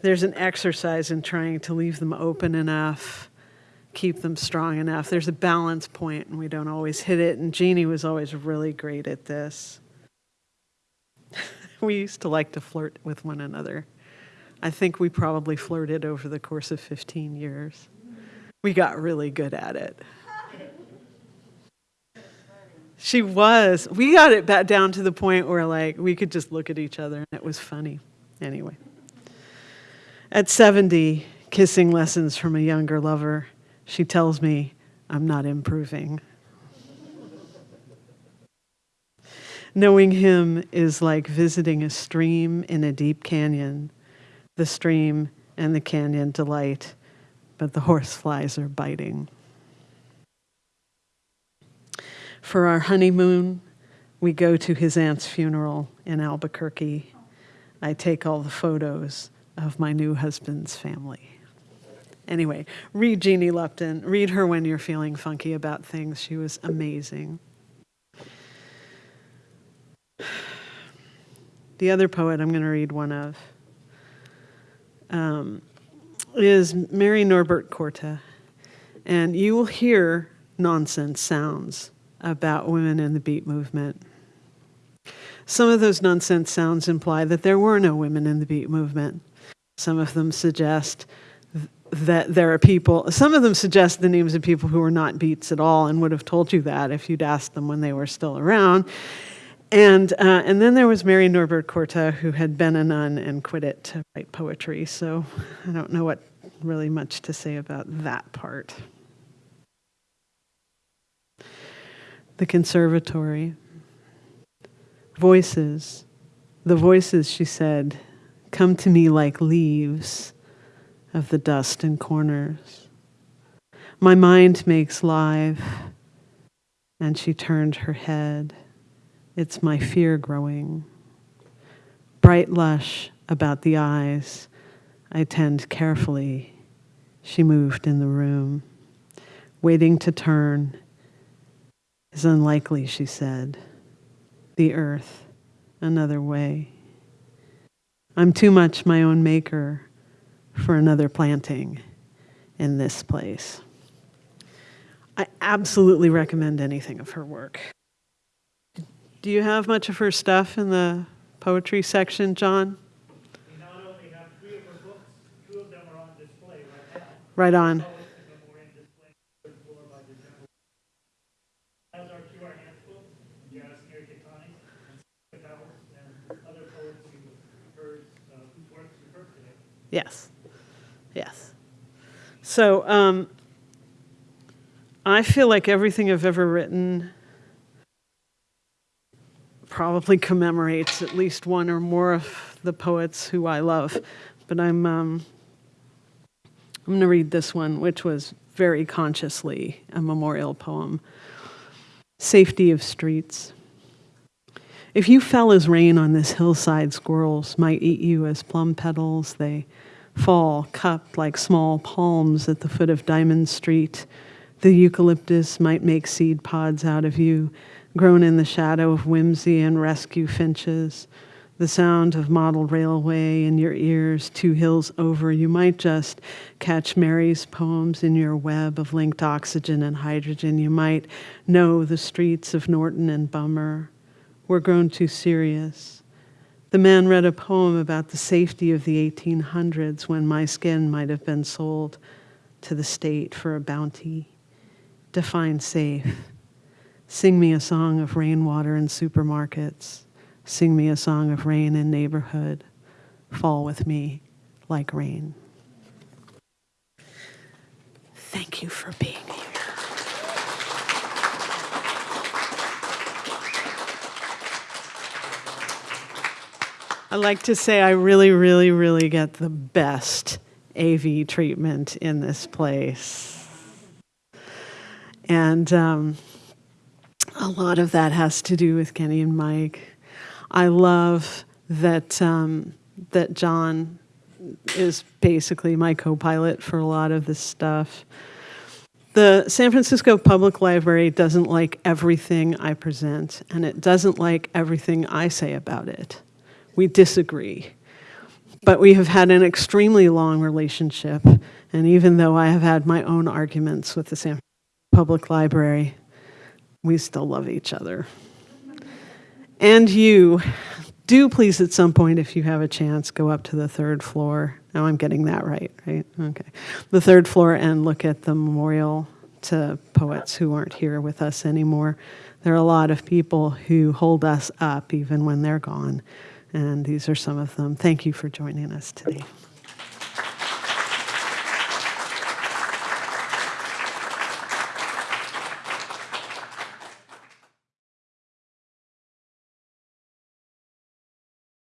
there's an exercise in trying to leave them open enough, keep them strong enough. There's a balance point, and we don't always hit it. And Jeannie was always really great at this. we used to like to flirt with one another. I think we probably flirted over the course of 15 years. We got really good at it. She was. We got it back down to the point where like we could just look at each other and it was funny. Anyway. At 70, kissing lessons from a younger lover, she tells me I'm not improving. Knowing him is like visiting a stream in a deep canyon. The stream and the canyon delight, but the horseflies are biting. For our honeymoon, we go to his aunt's funeral in Albuquerque. I take all the photos of my new husband's family. Anyway, read Jeannie Lupton. Read her when you're feeling funky about things. She was amazing. The other poet I'm going to read one of um, is Mary Norbert Korte. And you will hear nonsense sounds about women in the beat movement. Some of those nonsense sounds imply that there were no women in the beat movement. Some of them suggest that there are people, some of them suggest the names of people who were not beats at all and would have told you that if you'd asked them when they were still around. And, uh, and then there was Mary Norbert Korte, who had been a nun and quit it to write poetry. So I don't know what really much to say about that part. The conservatory. Voices. The voices, she said, come to me like leaves of the dust in corners. My mind makes live. And she turned her head. It's my fear growing. Bright lush about the eyes, I tend carefully. She moved in the room. Waiting to turn is unlikely, she said. The earth, another way. I'm too much my own maker for another planting in this place. I absolutely recommend anything of her work. Do you have much of her stuff in the poetry section, John? We not only have three of her books, two of them are on display right now. Right on. Poets in Memoriam display on the third floor by the general. As our QR handbook, Janice Mirikitani, and Sarah Powers, and other poets who heard, uh, whose works you heard today. Yes, yes. So um, I feel like everything I've ever written probably commemorates at least one or more of the poets who I love. But I'm um, I'm going to read this one, which was very consciously a memorial poem. Safety of streets. If you fell as rain on this hillside, squirrels might eat you as plum petals. They fall cupped like small palms at the foot of Diamond Street. The eucalyptus might make seed pods out of you, grown in the shadow of whimsy and rescue finches. The sound of model railway in your ears, two hills over. You might just catch Mary's poems in your web of linked oxygen and hydrogen. You might know the streets of Norton and Bummer. We're grown too serious. The man read a poem about the safety of the 1800s when my skin might have been sold to the state for a bounty. Define safe. Sing me a song of rainwater in supermarkets. Sing me a song of rain in neighborhood. Fall with me like rain. Thank you for being here. I like to say I really, really, really get the best AV treatment in this place. And um, a lot of that has to do with Kenny and Mike. I love that um, that John is basically my co-pilot for a lot of this stuff. The San Francisco Public Library doesn't like everything I present, and it doesn't like everything I say about it. We disagree. But we have had an extremely long relationship, and even though I have had my own arguments with the San Francisco Public Library, we still love each other. And you, do please at some point, if you have a chance, go up to the third floor. Now I'm getting that right, right? Okay. The third floor and look at the memorial to poets who aren't here with us anymore. There are a lot of people who hold us up even when they're gone, and these are some of them. Thank you for joining us today.